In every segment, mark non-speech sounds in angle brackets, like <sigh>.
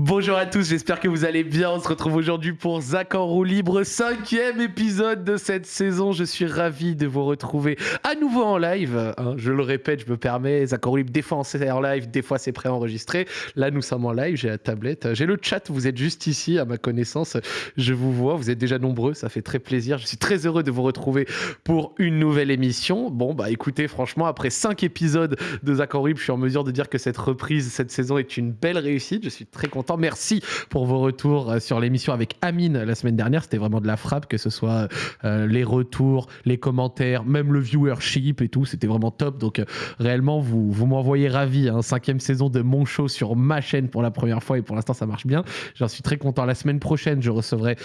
Bonjour à tous, j'espère que vous allez bien. On se retrouve aujourd'hui pour Zach en roue libre, cinquième épisode de cette saison. Je suis ravi de vous retrouver à nouveau en live. hein. je le répète, je me permets. Zach en roue libre, des fois c'est en live, des fois c'est préenregistré. Là, nous sommes en live. J'ai la tablette, j'ai le chat. Vous êtes juste ici, à ma connaissance. Je vous vois. Vous êtes déjà nombreux. Ça fait très plaisir. Je suis très heureux de vous retrouver pour une nouvelle émission. Bon, bah écoutez, franchement, après cinq épisodes de Zach en roue libre, je suis en mesure de dire que cette reprise, cette saison est une belle réussite. Je suis très content. Merci pour vos retours euh, sur l'émission avec Amine la semaine dernière. C'était vraiment de la frappe, que ce soit euh, les retours, les commentaires, même le viewership et tout. C'était vraiment top. Donc, euh, réellement, vous, vous m'envoyez ravi. Hein. Cinquième saison de mon show sur ma chaîne pour la première fois et pour l'instant, ça marche bien. J'en suis très content. La semaine prochaine, je recevrai,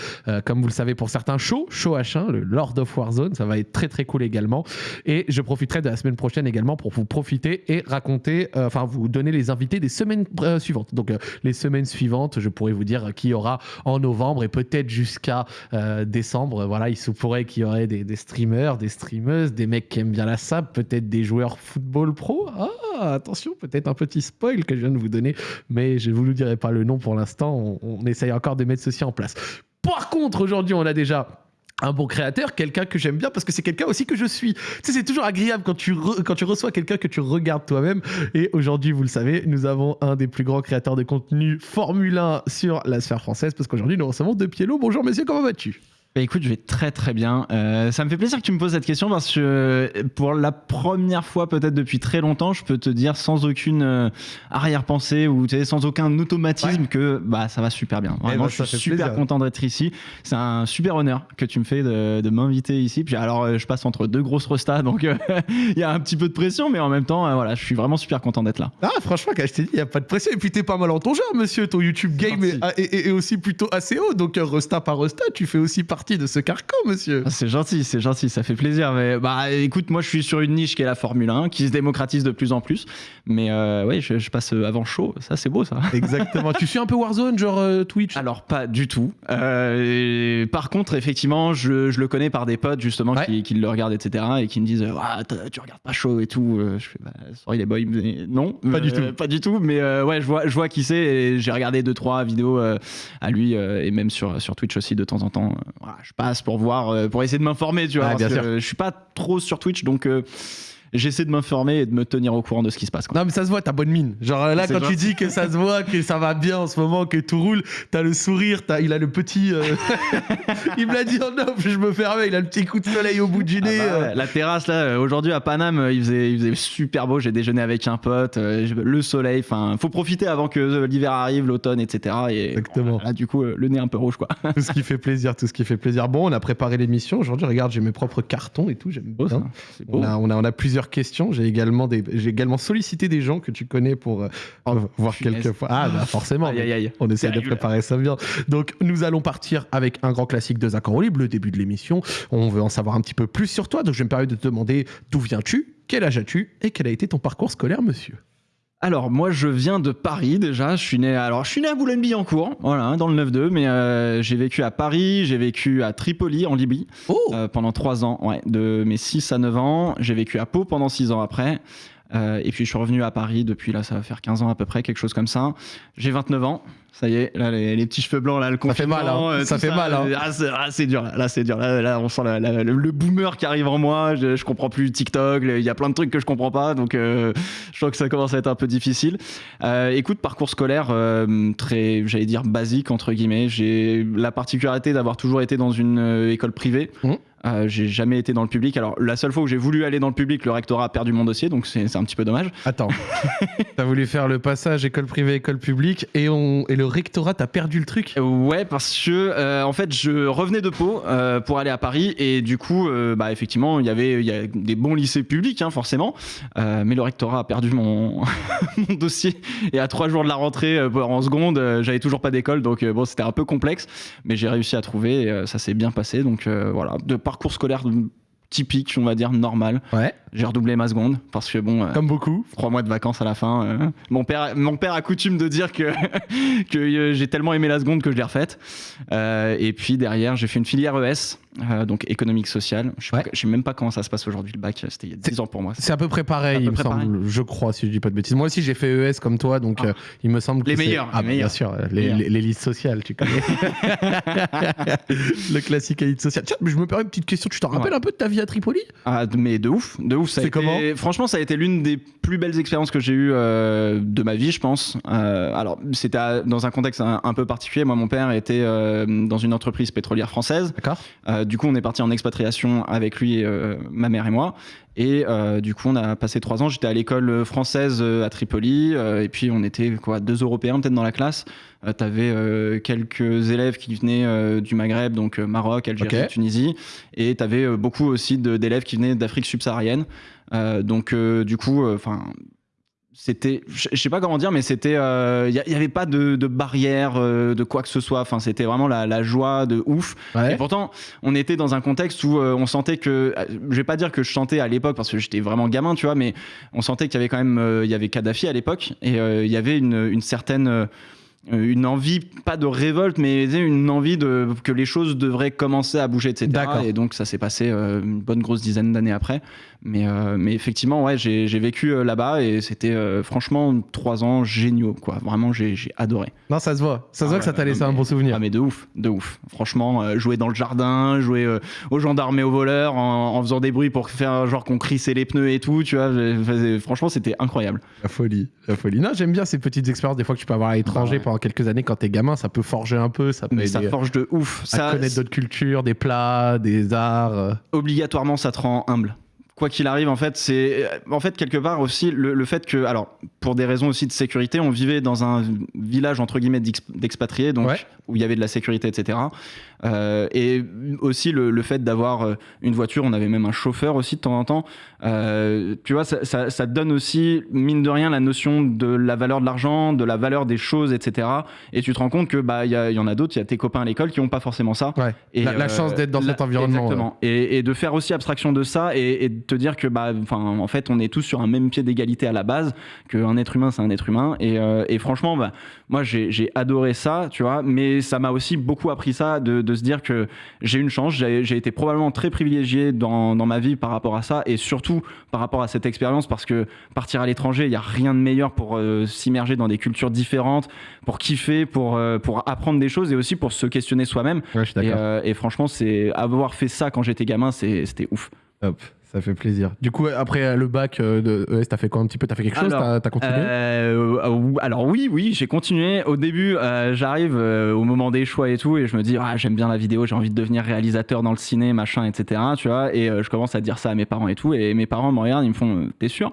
comme vous le savez, pour certains shows, show H1, le Lord of Warzone. Ça va être très, très cool également. Et je profiterai de la semaine prochaine également pour vous profiter et raconter, enfin, vous donner les invités des semaines suivantes. Donc, les semaines suivantes, je pourrais vous dire qui y aura en novembre et peut-être jusqu'à euh, décembre. Voilà, il se pourrait qu'il y aurait des, des streamers, des streameuses, des mecs qui aiment bien la sap, peut-être des joueurs football pro. Ah, attention, peut-être un petit spoil que je viens de vous donner, mais je ne vous dirai pas le nom pour l'instant. On, on essaye encore de mettre ceci en place. Par contre, aujourd'hui, on a déjà un bon créateur, quelqu'un que j'aime bien parce que c'est quelqu'un aussi que je suis. Tu c'est toujours agréable quand tu, quand tu reçois quelqu'un que tu regardes toi-même. Et aujourd'hui, vous le savez, nous avons un des plus grands créateurs de contenu Formule 1 sur la sphère française parce qu'aujourd'hui, nous recevons De Pielo. Bonjour, monsieur, comment vas-tu? Bah écoute, je vais très très bien. Euh, ça me fait plaisir que tu me poses cette question parce que euh, pour la première fois peut-être depuis très longtemps, je peux te dire sans aucune euh, arrière-pensée ou tu sais, sans aucun automatisme que bah ça va super bien. Vraiment, ben, je suis super plaisir. content d'être ici. C'est un super honneur que tu me fais de, de m'inviter ici. Puis alors, je passe entre deux grosses restas, <laughs> donc euh, <laughs> il y a un petit peu de pression, mais en même temps, voilà, je suis vraiment super content d'être là. Ah, franchement, quand je t'ai dit, il n'y a pas de pression. Et puis, t'es pas mal en ton genre, monsieur. Ton YouTube game est, est- est- est aussi plutôt assez haut. Donc, resta par resta, tu fais aussi partie de ce carcan, monsieur. Ah, C'est gentil, c'est gentil, ça fait plaisir. Mais bah écoute, moi je suis sur une niche qui est la Formule 1, qui se démocratise de plus en plus. Mais euh, ouais, je, je passe avant chaud, ça c'est beau ça. <laughs> Exactement. tu suis un peu Warzone, genre euh, Twitch? Alors pas du tout. Euh, par contre, effectivement, je, je le connais par des potes justement Ouais. qui, qui le regardent, etc. et qui me disent ah, tu regardes pas chaud et tout. Euh, Je fais bah, sorry les boys, mais non, Pas du Euh, tout. pas du tout. Mais euh, ouais, je vois, je vois qui c'est. J'ai regardé deux trois vidéos euh, à lui euh, et même sur sur Twitch aussi de temps en temps. Euh, voilà, je passe pour voir, euh, pour essayer de m'informer, tu vois. Parce bien que, sûr. euh, je suis pas trop sur Twitch, donc. J'essaie de m'informer et de me tenir au courant de ce qui se passe. quoi. Non, mais ça se voit, t'as bonne mine. Genre là, quand tu dis que ça se voit, que ça va bien en ce moment, que tout roule, t'as le sourire, t'as, il a le petit. euh, <laughs> il me l'a dit en off, je me fermais, il a le petit coup de soleil au bout du Ah nez. bah euh. La terrasse là, euh, aujourd'hui à Paname, il faisait, il faisait super beau. J'ai déjeuné avec un pote, euh, le soleil. Enfin, faut profiter avant que l'hiver arrive, l'automne, etc. Et Exactement. Là, du coup, le nez un peu rouge, quoi. <laughs> Tout ce qui fait plaisir, tout ce qui fait plaisir. Bon, on a préparé l'émission. Aujourd'hui, regarde, j'ai mes propres cartons et tout, j'aime Beau, bien. ça. C'est beau. On a, on, a, on a plusieurs questions. J'ai également, des, également sollicité des gens que tu connais pour euh, voir punaise. quelques fois. Ah, bah forcément. Aïe, aïe, aïe. On essaie de là. préparer ça bien. Donc, nous allons partir avec un grand classique de Zach libre, le début de l'émission. On veut en savoir un petit peu plus sur toi. Donc, je vais me permettre de te demander d'où viens-tu, quel âge as-tu et quel a été ton parcours scolaire, monsieur? Alors, moi, je viens de Paris déjà. Je suis né, alors, je suis né à Boulogne-Billancourt, voilà, hein, dans le 9-2, mais euh, j'ai vécu à Paris, j'ai vécu à Tripoli, en Libye, Oh euh, pendant 3 ans, ouais, de mes 6 à 9 ans. J'ai vécu à Pau pendant 6 ans après. Euh, et puis je suis revenu à Paris depuis là, ça va faire 15 ans à peu près, quelque chose comme ça. J'ai 29 ans, ça y est, là les, les petits cheveux blancs, là le Ça fait mal, hein. euh, Ça fait mal, hein. euh, Ah, c'est ah, c'est dur, là, là, c'est dur. Là, là, on sent la- la- le, le boomer qui arrive en moi. Je, je comprends plus TikTok, il y a plein de trucs que je comprends pas, donc euh, je crois que ça commence à être un peu difficile. Euh, écoute, parcours scolaire très, j'allais dire basique entre guillemets. J'ai la particularité d'avoir toujours été dans une école privée. Mhm. Euh, j'ai jamais été dans le public. Alors la seule fois où j'ai voulu aller dans le public, le rectorat a perdu mon dossier, donc c'est c'est un petit peu dommage. Attends. <laughs> T'as voulu faire le passage école privée, école publique et, on... et le rectorat t'a perdu le truc Ouais, parce que euh, en fait, je revenais de Pau euh, pour aller à Paris et du coup, euh, bah effectivement, il y avait y a des bons lycées publics, hein, forcément, mais le rectorat a perdu mon, <laughs> mon dossier et à trois jours de la rentrée en seconde, j'avais toujours pas d'école, donc bon, c'était un peu complexe, mais j'ai réussi à trouver, et, ça s'est bien passé, donc voilà, de parcours scolaire typique, on va dire normal. Ouais. J'ai redoublé ma seconde parce que bon. euh, Comme beaucoup. trois mois de vacances à la fin. euh, mon, père, mon père a coutume de dire que, <laughs> que euh, j'ai tellement aimé la seconde que je l'ai refaite. Euh, et puis derrière, j'ai fait une filière ES donc économique social. Je sais, sais, même pas comment ça se passe aujourd'hui le bac, c'était il y a 10 ans pour moi. C'est à peu près pareil, il me semble, je crois, si je dis pas de bêtises. Moi aussi j'ai fait ES comme toi, donc ah. il me semble que les meilleurs. Ah, les meilleurs. bien sûr, les, les, listes sociales, tu connais. <laughs> le classique élite sociale. Tiens, mais je me permets une petite question, tu t'en rappelles un peu de ta vie à Tripoli? Ah, mais de ouf, de ouf. C'est comment? Franchement, ça a été l'une des plus belles expériences que j'ai eues de ma vie, je pense. alors, c'était dans un contexte un, peu particulier. Moi, mon père était dans une entreprise pétrolière française. D'accord. Euh, du coup, on est parti en expatriation avec lui, euh, ma mère et moi. Et euh, du coup, on a passé trois ans. J'étais à l'école française à Tripoli. et puis, on était quoi, deux Européens peut-être dans la classe. tu avais quelques élèves qui venaient du Maghreb, donc Maroc, Algérie, Tunisie. Et tu avais beaucoup aussi d'élèves qui venaient d'Afrique subsaharienne. donc, du coup, enfin c'était je sais pas comment dire mais c'était il euh, y, avait pas de, de barrière euh, de quoi que ce soit enfin c'était vraiment la, joie de ouf et pourtant on était dans un contexte où euh, on sentait que je vais pas dire que je chantais à l'époque parce que j'étais vraiment gamin tu vois mais on sentait qu'il y avait quand même il y avait Kadhafi à l'époque et il y avait une, une certaine euh, une envie, pas de révolte, mais une envie de, que les choses devraient commencer à bouger, etc. Et donc ça s'est passé euh, une bonne grosse dizaine d'années après. Mais, euh, mais effectivement, ouais, j'ai vécu là-bas et c'était franchement trois ans géniaux, quoi. Vraiment, j'ai adoré. Non, ça se voit. Ça se voit que ça t'a laissé un bon souvenir. Ah, mais de ouf, de ouf. Franchement, jouer dans le jardin, jouer aux gendarmes et aux voleurs en, faisant des bruits pour faire genre qu'on crissait les pneus et tout, tu vois. Franchement, c'était incroyable. La folie, la folie. Non, j'aime bien ces petites expériences des fois que tu peux avoir à l'étranger ah quelques années quand t'es gamin, ça peut forger un peu. Ça, ça forge de ouf. Ça connaître d'autres cultures, des plats, des arts. Euh. Obligatoirement, ça te rend humble quoi qu'il arrive, en fait, c'est en fait quelque part aussi le, fait que, alors, pour des raisons aussi de sécurité, on vivait dans un village entre guillemets d'expatriés, donc où il y avait de la sécurité, etc. Euh, et aussi le, fait d'avoir euh, une voiture, on avait même un chauffeur aussi de temps en temps. Euh, tu vois, ça, ça, donne aussi, mine de rien, la notion de la valeur de l'argent, de la valeur des choses, etc. Et tu te rends compte que bah il y, en a d'autres, il y a tes copains à l'école qui n'ont pas forcément ça. Et la, chance d'être dans cet environnement. Exactement. Et, de faire aussi abstraction de ça et, de te dire que bah, enfin, en fait, on est tous sur un même pied d'égalité à la base, qu'un être humain, c'est un être humain. Et, franchement, bah, moi, j'ai adoré ça, tu vois. Mais ça m'a aussi beaucoup appris ça de, de se dire que j'ai une chance, j'ai été probablement très privilégié dans, dans, ma vie par rapport à ça et surtout par rapport à cette expérience parce que partir à l'étranger, il n'y a rien de meilleur pour euh, s'immerger dans des cultures différentes, pour kiffer, pour, euh, pour apprendre des choses et aussi pour se questionner soi-même. Euh, et, franchement, c'est avoir fait ça quand j'étais gamin, c'était ouf. Hop. Ça fait plaisir. Du coup, après le bac de ES, t'as fait quoi un petit peu? T'as fait quelque chose? T'as as continué? euh, Alors oui, oui, j'ai continué. Au début, euh, j'arrive euh, au moment des choix et tout, et je me dis, ah, j'aime bien la vidéo, j'ai envie de devenir réalisateur dans le ciné, machin, etc. Tu vois, et je commence à dire ça à mes parents et tout, et mes parents me regardent, ils me font, t'es sûr?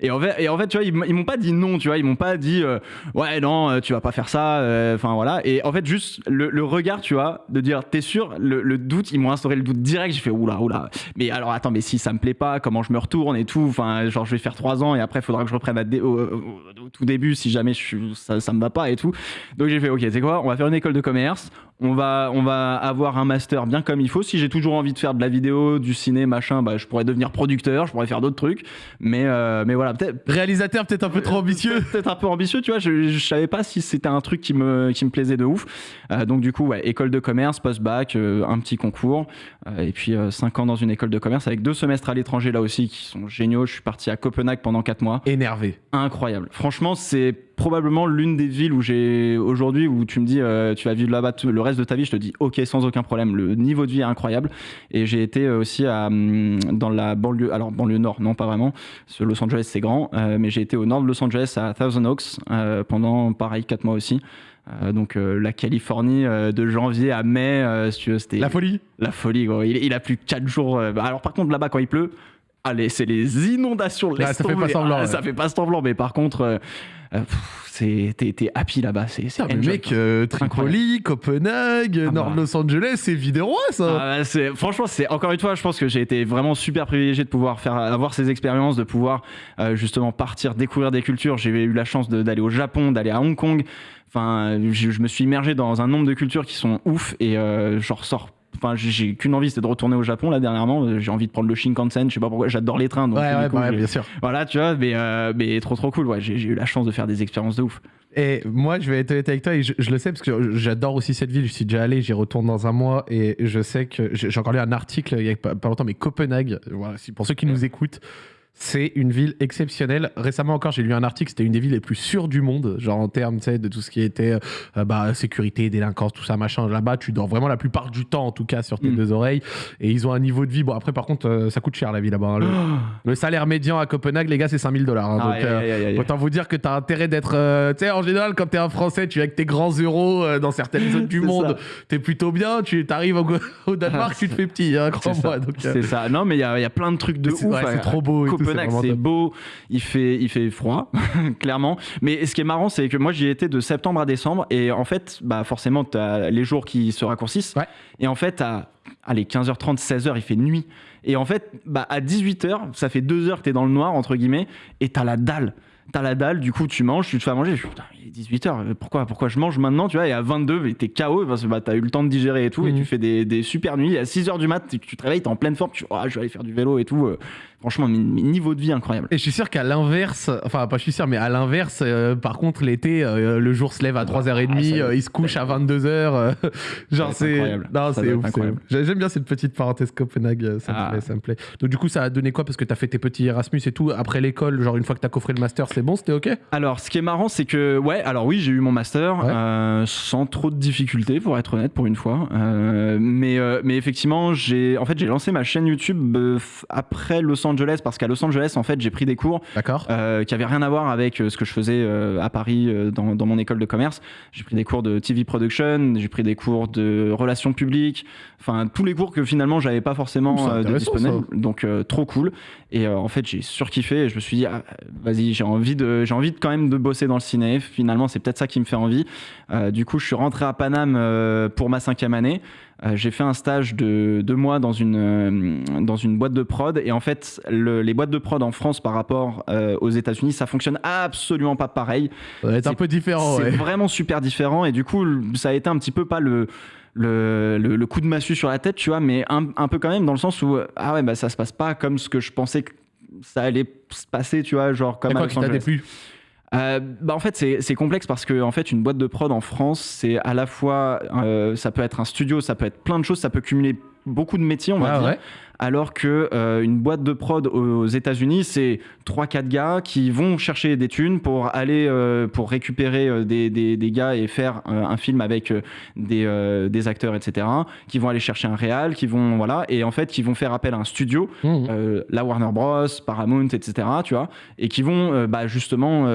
Et en fait, tu vois, ils, m'ont pas dit non, tu vois, ils m'ont pas dit euh, ouais, non, euh, tu vas pas faire ça, euh, enfin voilà. Et en fait, juste le, regard, tu vois, de dire t'es sûr, le, doute, ils m'ont instauré le doute direct. J'ai fait oula, oula. Mais alors attends, mais si ça me plaît pas, comment je me retourne et tout, enfin, genre je vais faire trois ans et après, il faudra que je reprenne au, tout début si jamais ça, ça me va pas et tout. Donc j'ai fait ok, c'est quoi, on va faire une école de commerce, on va, on va avoir un master bien comme il faut. Si j'ai toujours envie de faire de la vidéo, du ciné, machin, bah, je pourrais devenir producteur, je pourrais faire d'autres trucs. Mais, mais voilà peut-être. Réalisateur, peut-être un peu trop ambitieux. <laughs> peut-être un peu ambitieux, tu vois. Je, je savais pas si c'était un truc qui me, qui me plaisait de ouf. Euh, donc, du coup, ouais, école de commerce, post-bac, euh, un petit concours. Euh, et puis, 5 ans dans une école de commerce avec deux semestres à l'étranger là aussi qui sont géniaux. Je suis parti à Copenhague pendant 4 mois. Énervé. Incroyable. Franchement, c'est probablement l'une des villes où j'ai aujourd'hui où tu me dis tu vas vivre là-bas le reste de ta vie je te dis ok sans aucun problème le niveau de vie est incroyable et j'ai été aussi à, hum, dans la banlieue alors banlieue nord non pas vraiment Los Angeles c'est grand euh, mais j'ai été au nord de Los Angeles, à Thousand Oaks, euh, pendant pareil 4 mois aussi. Euh, donc la Californie de janvier à mai, si c'était la folie. La folie, gros. Il, a plus 4 jours. Bah, alors par contre là-bas quand il pleut, allez, c'est les inondations. ça fait pas semblant. Ah, ça fait pas semblant, mais par contre, t'es happy là-bas. C'est ah, mec, euh, Tripoli, Copenhague, ah Nord bah. Los Angeles, c'est vidéo ça. Ah, bah, franchement, c'est encore une fois, je pense que j'ai été vraiment super privilégié de pouvoir faire avoir ces expériences, de pouvoir euh, justement partir découvrir des cultures. J'ai eu la chance d'aller au Japon, d'aller à Hong Kong. Enfin, je, me suis immergé dans un nombre de cultures qui sont ouf et euh, je ressors enfin, j'ai qu'une envie, c'est de retourner au Japon là dernièrement. J'ai envie de prendre le Shinkansen, je sais pas pourquoi, j'adore les trains. Donc, ouais, ouais, coup, bah ouais, bien sûr. Voilà, tu vois, mais, euh, mais trop trop cool. Ouais, j'ai eu la chance de faire des expériences de ouf. Et moi, je vais être honnête avec toi, et je, je le sais parce que j'adore aussi cette ville. Je suis déjà allé, j'y retourne dans un mois, et je sais que j'ai encore lu un article il y a pas, pas longtemps, mais Copenhague, voilà, pour ceux qui nous écoutent, c'est une ville exceptionnelle. Récemment encore, j'ai lu un article, c'était une des villes les plus sûres du monde, genre en termes de tout ce qui était euh, bah, sécurité, délinquance, tout ça, machin. Là-bas, tu dors vraiment la plupart du temps, en tout cas, sur tes Mm. deux oreilles. Et ils ont un niveau de vie. Bon, après, par contre, euh, ça coûte cher la vie là-bas. hein. Le, <gasps> le salaire médian à Copenhague, les gars, c'est 5000 dollars. hein. donc, euh. Autant vous dire que tu as intérêt d'être. tu sais, en général, quand tu es un Français, tu es avec tes grands euros dans certaines zones du <laughs> C'est monde, tu es plutôt bien. Tu arrives au, <laughs> au Danemark, Ah, tu te fais petit, hein, C'est crois-moi. C'est ça. Non, mais il y, a il y a plein de trucs de c'est ouf. ouais, c'est à- trop beau. Et Copenhague, c'est beau, il fait, il fait froid, <laughs> clairement. Mais ce qui est marrant, c'est que moi, j'y étais de septembre à décembre. Et en fait, bah, forcément, tu as les jours qui se raccourcissent. Ouais. Et en fait, à allez, 15h30, 16h, il fait nuit. Et en fait, bah, à 18h, ça fait deux heures que tu es dans le noir, entre guillemets, et tu as la dalle. T'as la dalle, du coup tu manges, tu te fais à manger. Je putain, il est 18h, pourquoi, pourquoi je mange maintenant, tu vois, et à 22, mais t'es KO parce que bah, t'as eu le temps de digérer et tout, et Mhm. tu fais des, des super nuits. À 6h du mat, tu tu te réveilles, t'es en pleine forme, tu oh, je vais aller faire du vélo et tout. Franchement, niveau de vie incroyable. Et je suis sûr qu'à l'inverse, enfin pas je suis sûr, mais à l'inverse, euh, par contre l'été, euh, le jour se lève à 3h30, Ah, euh, il se couche à 22h. euh, genre c'est... incroyable. Non, c'est ouf, J'aime bien cette petite parenthèse Copenhague, ça, me Ah. plaît, ça me plaît. Donc du coup ça a donné quoi? Parce que t'as fait tes petits Erasmus et tout, après l'école, genre une fois que t'as coffré le master, c'est bon, c'était ok? Alors, ce qui est marrant, c'est que, ouais, alors oui, j'ai eu mon master Ouais. euh, sans trop de difficultés, pour être honnête, pour une fois. Mais, mais effectivement, j'ai, en fait, lancé ma chaîne YouTube après Los Angeles, parce qu'à Los Angeles, en fait, j'ai pris des cours euh, qui avaient rien à voir avec euh, ce que je faisais euh, à Paris dans, dans mon école de commerce. J'ai pris des cours de TV production, j'ai pris des cours de relations publiques, enfin tous les cours que finalement j'avais pas forcément de disponibles. Donc trop cool. Et en fait j'ai surkiffé. Et je me suis dit ah, vas-y j'ai envie de j'ai envie de quand même de bosser dans le ciné. Finalement c'est peut-être ça qui me fait envie. Du coup je suis rentré à Paname pour ma cinquième année. Euh, j'ai fait un stage de deux mois dans une, euh, dans une boîte de prod. Et en fait, le- les boîtes de prod en France par rapport euh, aux États-Unis, ça fonctionne absolument pas pareil. Être un c'est- peu différent, c'est ouais. vraiment super différent. Et du coup, ça a été un petit peu pas le. Le, le- le coup de massue sur la tête, tu vois, mais un, un peu quand même dans le sens où ah ouais bah ça se passe pas comme ce que je pensais que ça allait se passer, tu vois, genre comme à Los Angeles. Euh, bah en fait c'est complexe parce que en fait une boîte de prod en France c'est à la fois euh, ça peut être un studio ça peut être plein de choses ça peut cumuler beaucoup de métiers on va Ah dire. ouais. Alors que euh, une boîte de prod aux États-Unis c'est 3 4 gars qui vont chercher des thunes pour aller euh, pour récupérer euh, des, des, des gars et faire euh, un film avec des, euh, des acteurs etc qui vont aller chercher un réal qui vont voilà et en fait qui vont faire appel à un studio Mmh. euh, la Warner Bros, Paramount, etc. Tu vois, et qui vont bah, justement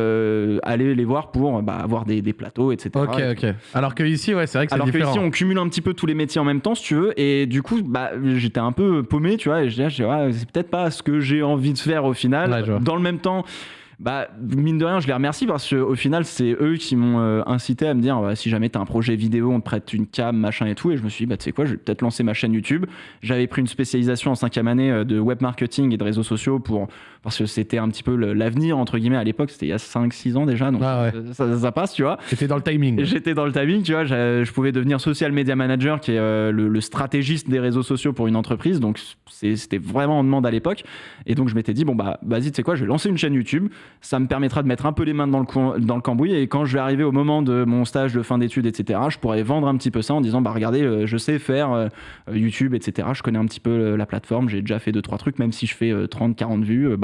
aller les voir pour bah, avoir des, des plateaux, etc. Ok, Et- ok. Alors que ici, ouais, c'est vrai que c'est Alors que différent. ici, on cumule un petit peu tous les métiers en même temps, si tu veux, et du coup, bah, j'étais un peu paumé, tu vois, et je disais, ouais, c'est peut-être pas ce que j'ai envie de faire au final. Ouais. Dans le même temps. Bah, mine de rien, je les remercie parce qu'au final, c'est eux qui m'ont euh, incité à me dire ouais, si jamais tu un projet vidéo, on te prête une cam, machin et tout. Et je me suis dit, bah, tu sais quoi, je vais peut-être lancer ma chaîne YouTube. J'avais pris une spécialisation en cinquième année euh, de web marketing et de réseaux sociaux pour, parce que c'était un petit peu l'avenir, entre guillemets, à l'époque. C'était il y a 5-6 ans déjà, donc Ah ouais. ça, ça- ça passe, tu vois. C'était dans le timing. J'étais dans le timing, tu vois, je pouvais devenir social media manager, qui est euh, le, le stratégiste des réseaux sociaux pour une entreprise. Donc c'était vraiment en demande à l'époque. Et donc je m'étais dit, bon bah vas-y, tu sais quoi, je vais lancer une chaîne YouTube. Ça me permettra de mettre un peu les mains dans le, coin- dans le cambouis. Et quand je vais arriver au moment de mon stage de fin d'études, etc., je pourrais vendre un petit peu ça en disant, bah regardez, euh, je sais faire euh, YouTube, etc. Je connais un petit peu la plateforme. J'ai déjà fait deux trois trucs, même si je fais 30, 40 vues, euh,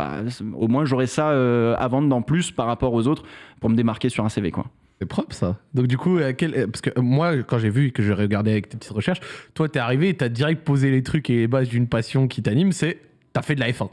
au moins j'aurai ça euh, à vendre en plus par rapport aux autres pour me démarquer sur un CV, quoi. C'est propre ça. Donc du coup, euh, quel- euh, parce que moi, quand j'ai vu que j'ai regardé avec tes petites recherches, toi, t'es arrivé t'as direct posé les trucs et les bases d'une passion qui t'anime, c'est t'as fait de la F1.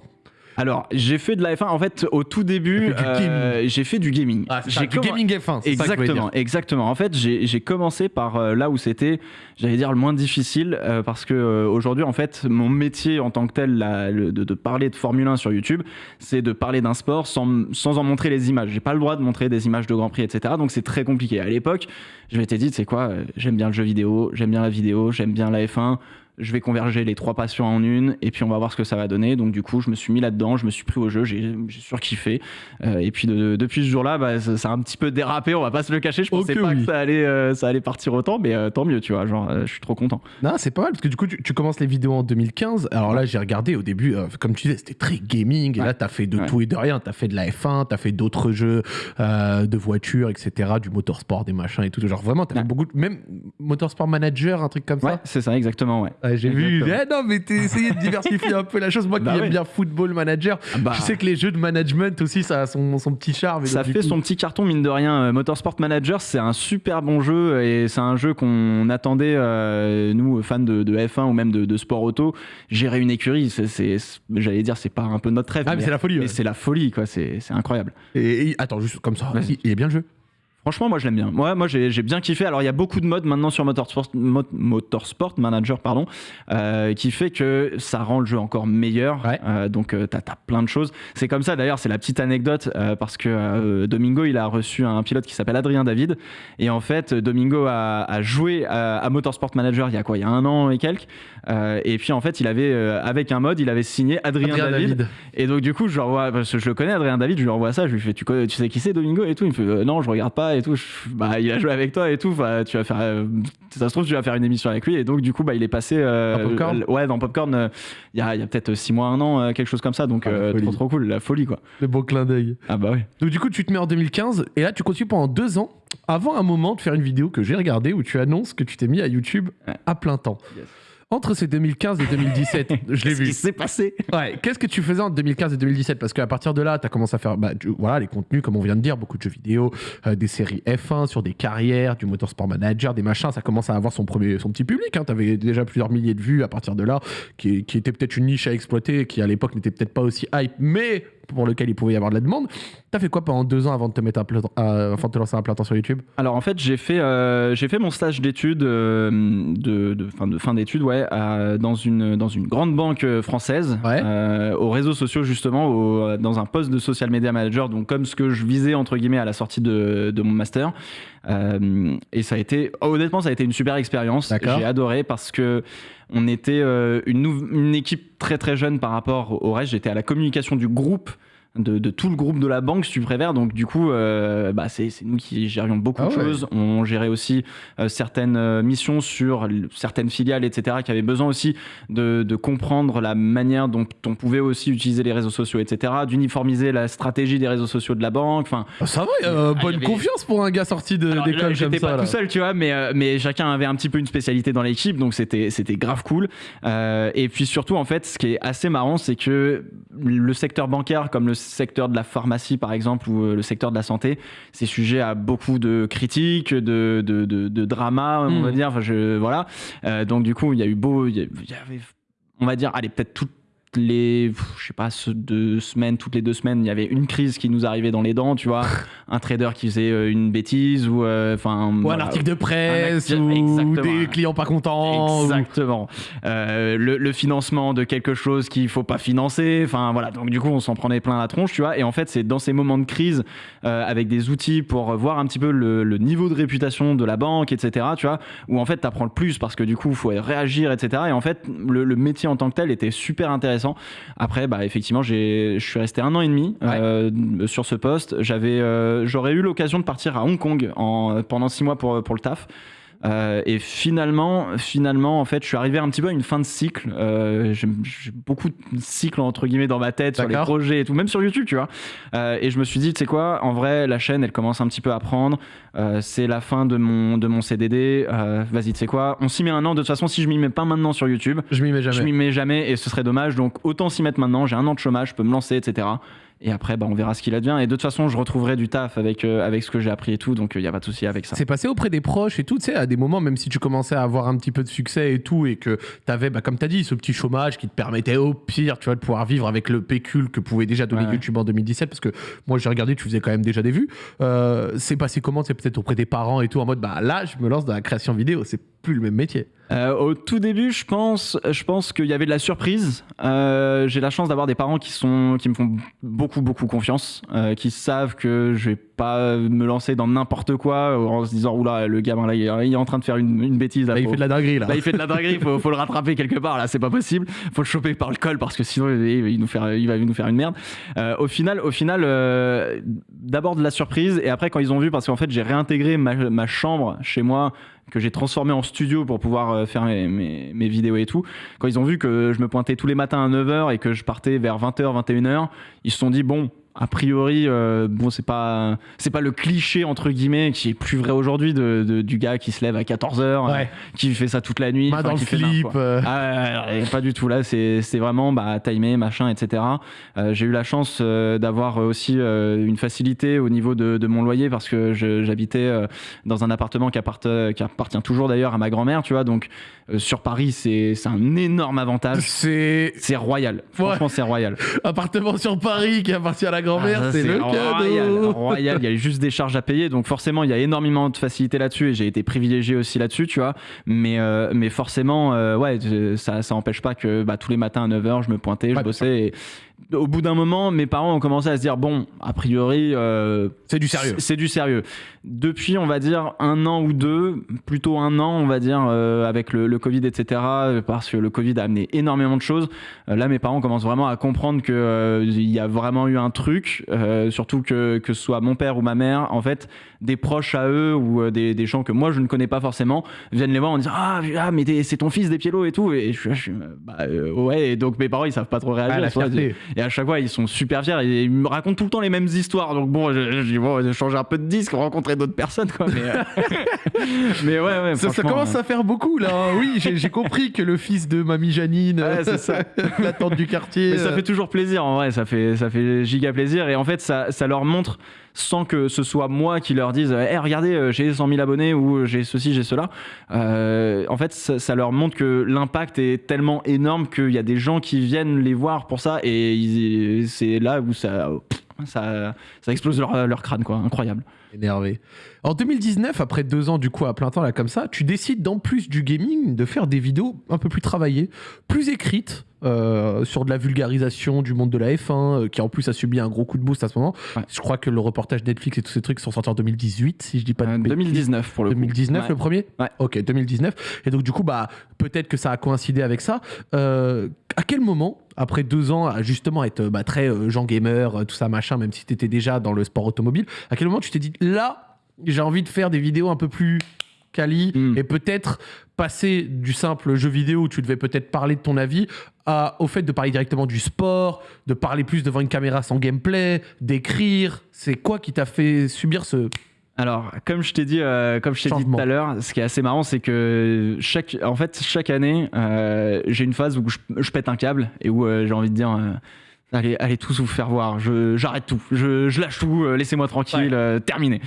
Alors, j'ai fait de la F1. En fait, au tout début, T'as fait du euh, j'ai fait du gaming. Ah, c'est ça, j'ai du gaming F1. c'est ça Exactement, exactement. En fait, j'ai commencé par euh, là où c'était, j'allais dire, le moins difficile, euh, parce que euh, aujourd'hui, en fait, mon métier en tant que tel, là, le- de, de parler de Formule 1 sur YouTube, c'est de parler d'un sport sans, sans en montrer les images. J'ai pas le droit de montrer des images de Grand Prix, etc. Donc c'est très compliqué. À l'époque, je m'étais dit, c'est quoi, euh, j'aime bien le jeu vidéo, j'aime bien la vidéo, j'aime bien la F1. Je vais converger les trois passions en une et puis on va voir ce que ça va donner. Donc du coup, je me suis mis là-dedans, je me suis pris au jeu, j'ai surkiffé. Euh, et puis depuis ce jour-là, bah, ça, a un petit peu dérapé, on va pas se le cacher. Je pensais pas que ça allait, euh, ça allait partir autant, mais euh, tant mieux, tu vois. Genre, je suis trop content. Non, c'est pas mal parce que du coup, tu, commences les vidéos en 2015. Alors là, j'ai regardé au début, comme tu disais, c'était très gaming. Et là, tu as fait de tout et de rien. Tu as fait de la F1, tu as fait d'autres jeux de voitures, etc., du motorsport, des machins et tout. Genre vraiment, tu as fait beaucoup, même motorsport manager, un truc comme ça. c'est ça, exactement, ouais j'ai vu. Eh non, mais t'es essayé de diversifier un peu la chose. Moi qui bah aime bien Football Manager, ah bah. je sais que les jeux de management aussi, ça a son, son petit charme. Ça fait son petit carton, mine de rien. Euh, Motorsport Manager, c'est un super bon jeu et c'est un jeu qu'on attendait, euh, nous, fans de, F1 ou même de, sport auto. Gérer une écurie, c'est, j'allais dire, c'est pas un peu notre rêve. Ah, mais, c'est la folie. Mais c'est la folie, quoi. C'est, incroyable. Et, attends, juste comme ça, il est bien le jeu Franchement, moi je l'aime bien. Moi, moi j'ai bien kiffé. Alors il y a beaucoup de modes maintenant sur Motorsport, Motorsport Manager, pardon, euh, qui fait que ça rend le jeu encore meilleur. Euh, donc euh, t'as as plein de choses. C'est comme ça d'ailleurs, c'est la petite anecdote parce que Domingo il a reçu un pilote qui s'appelle Adrien David et en fait Domingo a, joué à, Motorsport Manager il y a quoi? Il y a un an et quelques. Et puis en fait il avait avec un mode il avait signé Adrien, David. Et donc du coup je revois parce que je le connais Adrien David, je lui envoie ça, je lui fais tu, tu sais qui c'est Domingo et tout. Il me fait non je regarde pas et tout. bah, il a joué avec toi et tout. tu vas faire, euh, ça se trouve, tu vas faire une émission avec lui. Et donc, du coup, bah, il est passé. Euh, dans Popcorn Ouais, dans Popcorn, euh, il y a, peut-être 6 mois, un an, quelque chose comme ça. Donc, ah, trop, trop cool. La folie, quoi. Le beau clin d'œil. Ah, bah oui. Donc, du coup, tu te mets en 2015 et là, tu continues pendant deux ans avant un moment de faire une vidéo que j'ai regardée où tu annonces que tu t'es mis à YouTube à plein temps. Entre ces 2015 et 2017, <laughs> je l'ai vu. Qu'est-ce qui s'est passé? Ouais, qu'est-ce que tu faisais entre 2015 et 2017 Parce qu'à partir de là, tu as commencé à faire bah, voilà, les contenus, comme on vient de dire, beaucoup de jeux vidéo, euh, des séries F1 sur des carrières, du Motorsport Manager, des machins. Ça commence à avoir son, premier, son petit public. Hein. Tu avais déjà plusieurs milliers de vues à partir de là, qui, qui était peut-être une niche à exploiter, qui à l'époque n'était peut-être pas aussi hype, mais pour lequel il pouvait y avoir de la demande. T'as fait quoi pendant deux ans avant de te mettre à, avant de te lancer un plein temps sur YouTube? Alors en fait, j'ai fait, euh, j'ai fait mon stage d'études euh, de, de, fin, de fin d'études, ouais, dans une dans une grande banque française, euh, aux réseaux sociaux justement, au, dans un poste de social media manager, donc comme ce que je visais entre guillemets à la sortie de, de mon master. Et ça a été, honnêtement, ça a été une super expérience. J'ai adoré parce que on était une, une, équipe très très jeune par rapport au reste. J'étais à la communication du groupe de, tout le groupe de la banque, si tu préfères. Donc, du coup, euh, bah, c'est nous qui gérions beaucoup ah de choses. On gérait aussi euh, certaines euh, missions sur certaines filiales, etc., qui avaient besoin aussi de, comprendre la manière dont on pouvait aussi utiliser les réseaux sociaux, etc., d'uniformiser la stratégie des réseaux sociaux de la banque. Enfin, ah, ça va, bonne confiance pour un gars sorti d'école J'étais pas tout seul, tu vois, mais, mais chacun avait un petit peu une spécialité dans l'équipe, donc c'était grave cool. et puis surtout, en fait, ce qui est assez marrant, c'est que le secteur bancaire, comme le secteur de la pharmacie, par exemple, ou euh, le secteur de la santé, c'est sujet à beaucoup de critiques, de, de, de, drama, on va hmm. dire. Enfin, je, voilà. Euh, donc, du coup, il y a eu beau. Il y avait, on va dire, allez, peut-être tout les, je sais pas, deux semaines, toutes les deux semaines, il y avait une crise qui nous arrivait dans les dents, tu vois, <laughs> un trader qui faisait euh, une bêtise ou euh, enfin ou un article de presse ou des clients pas contents. Exactement. Euh, le, financement de quelque chose qu'il faut pas financer, enfin voilà. Donc du coup, on s'en prenait plein la tronche, tu vois. Et en fait, c'est dans ces moments de crise, avec des outils pour voir un petit peu le, niveau de réputation de la banque, etc. Tu vois, où en fait, tu apprends le plus parce que du coup, il faut réagir, etc. Et en fait, le, le métier en tant que tel était super intéressant après, bah, effectivement, je suis resté un an et demi euh, sur ce poste. Euh, j'aurais eu l'occasion de partir à Hong Kong en, pendant six mois pour, pour le taf. Euh, et finalement, finalement, en fait, je suis arrivé un petit peu à une fin de cycle. Euh, j'ai beaucoup de cycles entre guillemets dans ma tête sur les projets et tout, même sur YouTube, tu vois. Euh, et je me suis dit, tu sais quoi, en vrai, la chaîne, elle commence un petit peu à prendre. c'est la fin de mon de mon CDD. Vas-y, tu sais quoi, on s'y met un an. De toute façon, si je m'y mets pas maintenant sur YouTube, je m'y mets jamais. Je m'y mets jamais et ce serait dommage. Donc autant s'y mettre maintenant. J'ai un an de chômage, je peux me lancer, etc. Et après, bah, on verra ce qu'il advient. Et de toute façon, je retrouverai du taf avec, euh, avec ce que j'ai appris et tout. Donc, il euh, n'y a pas de souci avec ça. C'est passé auprès des proches et tout, tu sais, à des moments, même si tu commençais à avoir un petit peu de succès et tout, et que tu avais, bah, comme tu as dit, ce petit chômage qui te permettait au pire, tu vois, de pouvoir vivre avec le pécule que pouvait déjà donner YouTube en 2017. Parce que moi, j'ai regardé, tu faisais quand même déjà des vues. Euh, c'est passé comment C'est peut-être auprès des parents et tout, en mode, bah là, je me lance dans la création vidéo. C'est plus le même métier. Euh, au tout début, je pense, je pense qu'il y avait de la surprise. Euh, j'ai la chance d'avoir des parents qui sont, qui me font beaucoup, beaucoup confiance, euh, qui savent que je vais pas me lancer dans n'importe quoi en se disant oula le gamin là il est en train de faire une, une bêtise. Là, il fait de la dinguerie là. il fait de la dinguerie, faut, faut le rattraper quelque part là, c'est pas possible. Faut le choper par le col parce que sinon il, il nous faire, il va nous faire une merde. au final, au final, d'abord de la surprise et après quand ils ont vu parce qu'en fait j'ai réintégré ma, ma chambre chez moi que j'ai transformé en studio pour pouvoir euh, faire mes, vidéos et tout, quand ils ont vu que je me pointais tous les matins à 9h et que je partais vers 20h, 21h, ils se sont dit, bon, a priori, euh, bon, c'est pas, c'est pas le cliché entre guillemets qui est plus vrai aujourd'hui de, du gars qui se lève à 14 h euh, qui fait ça toute la nuit, dans le slip. Euh. Ah, pas du tout là. C'est, c'est vraiment bah, timé, machin, etc. j'ai eu la chance d'avoir aussi une facilité au niveau de, de mon loyer parce que j'habitais dans un appartement qui, qui appartient toujours d'ailleurs à ma grand-mère, tu vois. Donc sur Paris, c'est, c'est un énorme avantage. C'est, c'est royal. Franchement, c'est royal. Appartement sur Paris qui appartient à la grand-mère, ah, c'est le cadeau. Royal, il y a juste des charges à payer, donc forcément il y a énormément de facilité là-dessus et j'ai été privilégié aussi là-dessus, tu vois. Mais, euh, mais forcément, euh, ouais, ça, ça empêche pas que bah, tous les matins à 9h, je me pointais, je bossais. Et, au bout d'un moment, mes parents ont commencé à se dire bon, a priori, euh, c'est du sérieux. C'est du sérieux. Depuis, on va dire un an ou deux, plutôt un an, on va dire, euh, avec le, Covid, etc. Parce que le Covid a amené énormément de choses. Euh, là, mes parents commencent vraiment à comprendre que il y a vraiment eu un truc, surtout que que ce soit mon père ou ma mère, en fait, des proches à eux ou des, des, gens que moi je ne connais pas forcément viennent les voir en disant ah, ah mais c'est ton fils des Piélos et tout et je, suis bah, ouais et donc mes parents ils savent pas trop réagir. Ah, et à chaque fois, ils sont super fiers et ils me racontent tout le temps les mêmes histoires. Donc bon, j'ai bon, changé un peu de disque, rencontrer d'autres personnes, quoi. Mais, euh, <laughs> mais ouais, ouais. Ça, commence à faire beaucoup, là. Hein. Oui, j'ai compris que le fils de Mamie Janine, c'est ça. <laughs> la tante du quartier. Mais ça euh. fait toujours plaisir, en vrai. Ça fait, ça fait giga plaisir. Et en fait, ça, ça leur montre sans que ce soit moi qui leur dise hey, regardez euh, j'ai 100 000 abonnés ou j'ai ceci j'ai cela. Euh, en fait ça, leur montre que l'impact est tellement énorme qu'il y a des gens qui viennent les voir pour ça et c'est là où ça ça, ça explose leur, leur crâne quoi. Incroyable énervé en 2019, après deux ans du coup à plein temps là comme ça, tu décides d'en plus du gaming de faire des vidéos un peu plus travaillées, plus écrites, euh, sur de la vulgarisation du monde de la F1, euh, qui en plus a subi un gros coup de boost à ce moment. Je crois que le reportage Netflix et tous ces trucs sont sortis en 2018, si je dis pas de 2019 euh, pour le 2019 le premier? Ouais. Ok, 2019. Et donc du coup, bah, peut-être que ça a coïncidé avec ça. À quel moment après deux ans à justement être bah, très Jean Gamer, tout ça machin, même si tu étais déjà dans le sport automobile, à quel moment tu t'es dit là, j'ai envie de faire des vidéos un peu plus quali hmm. et peut-être passer du simple jeu vidéo où tu devais peut-être parler de ton avis à, au fait de parler directement du sport, de parler plus devant une caméra sans gameplay, d'écrire? C'est quoi qui t'a fait subir ce alors, comme je t'ai dit, euh, comme je t'ai dit tout à l'heure, ce qui est assez marrant, c'est que chaque, en fait, chaque année, euh, j'ai une phase où je, pète un câble et où euh, j'ai envie de dire, Allez, allez tous vous faire voir. J'arrête tout. Je, lâche tout. Euh, laissez-moi tranquille. Euh, terminé.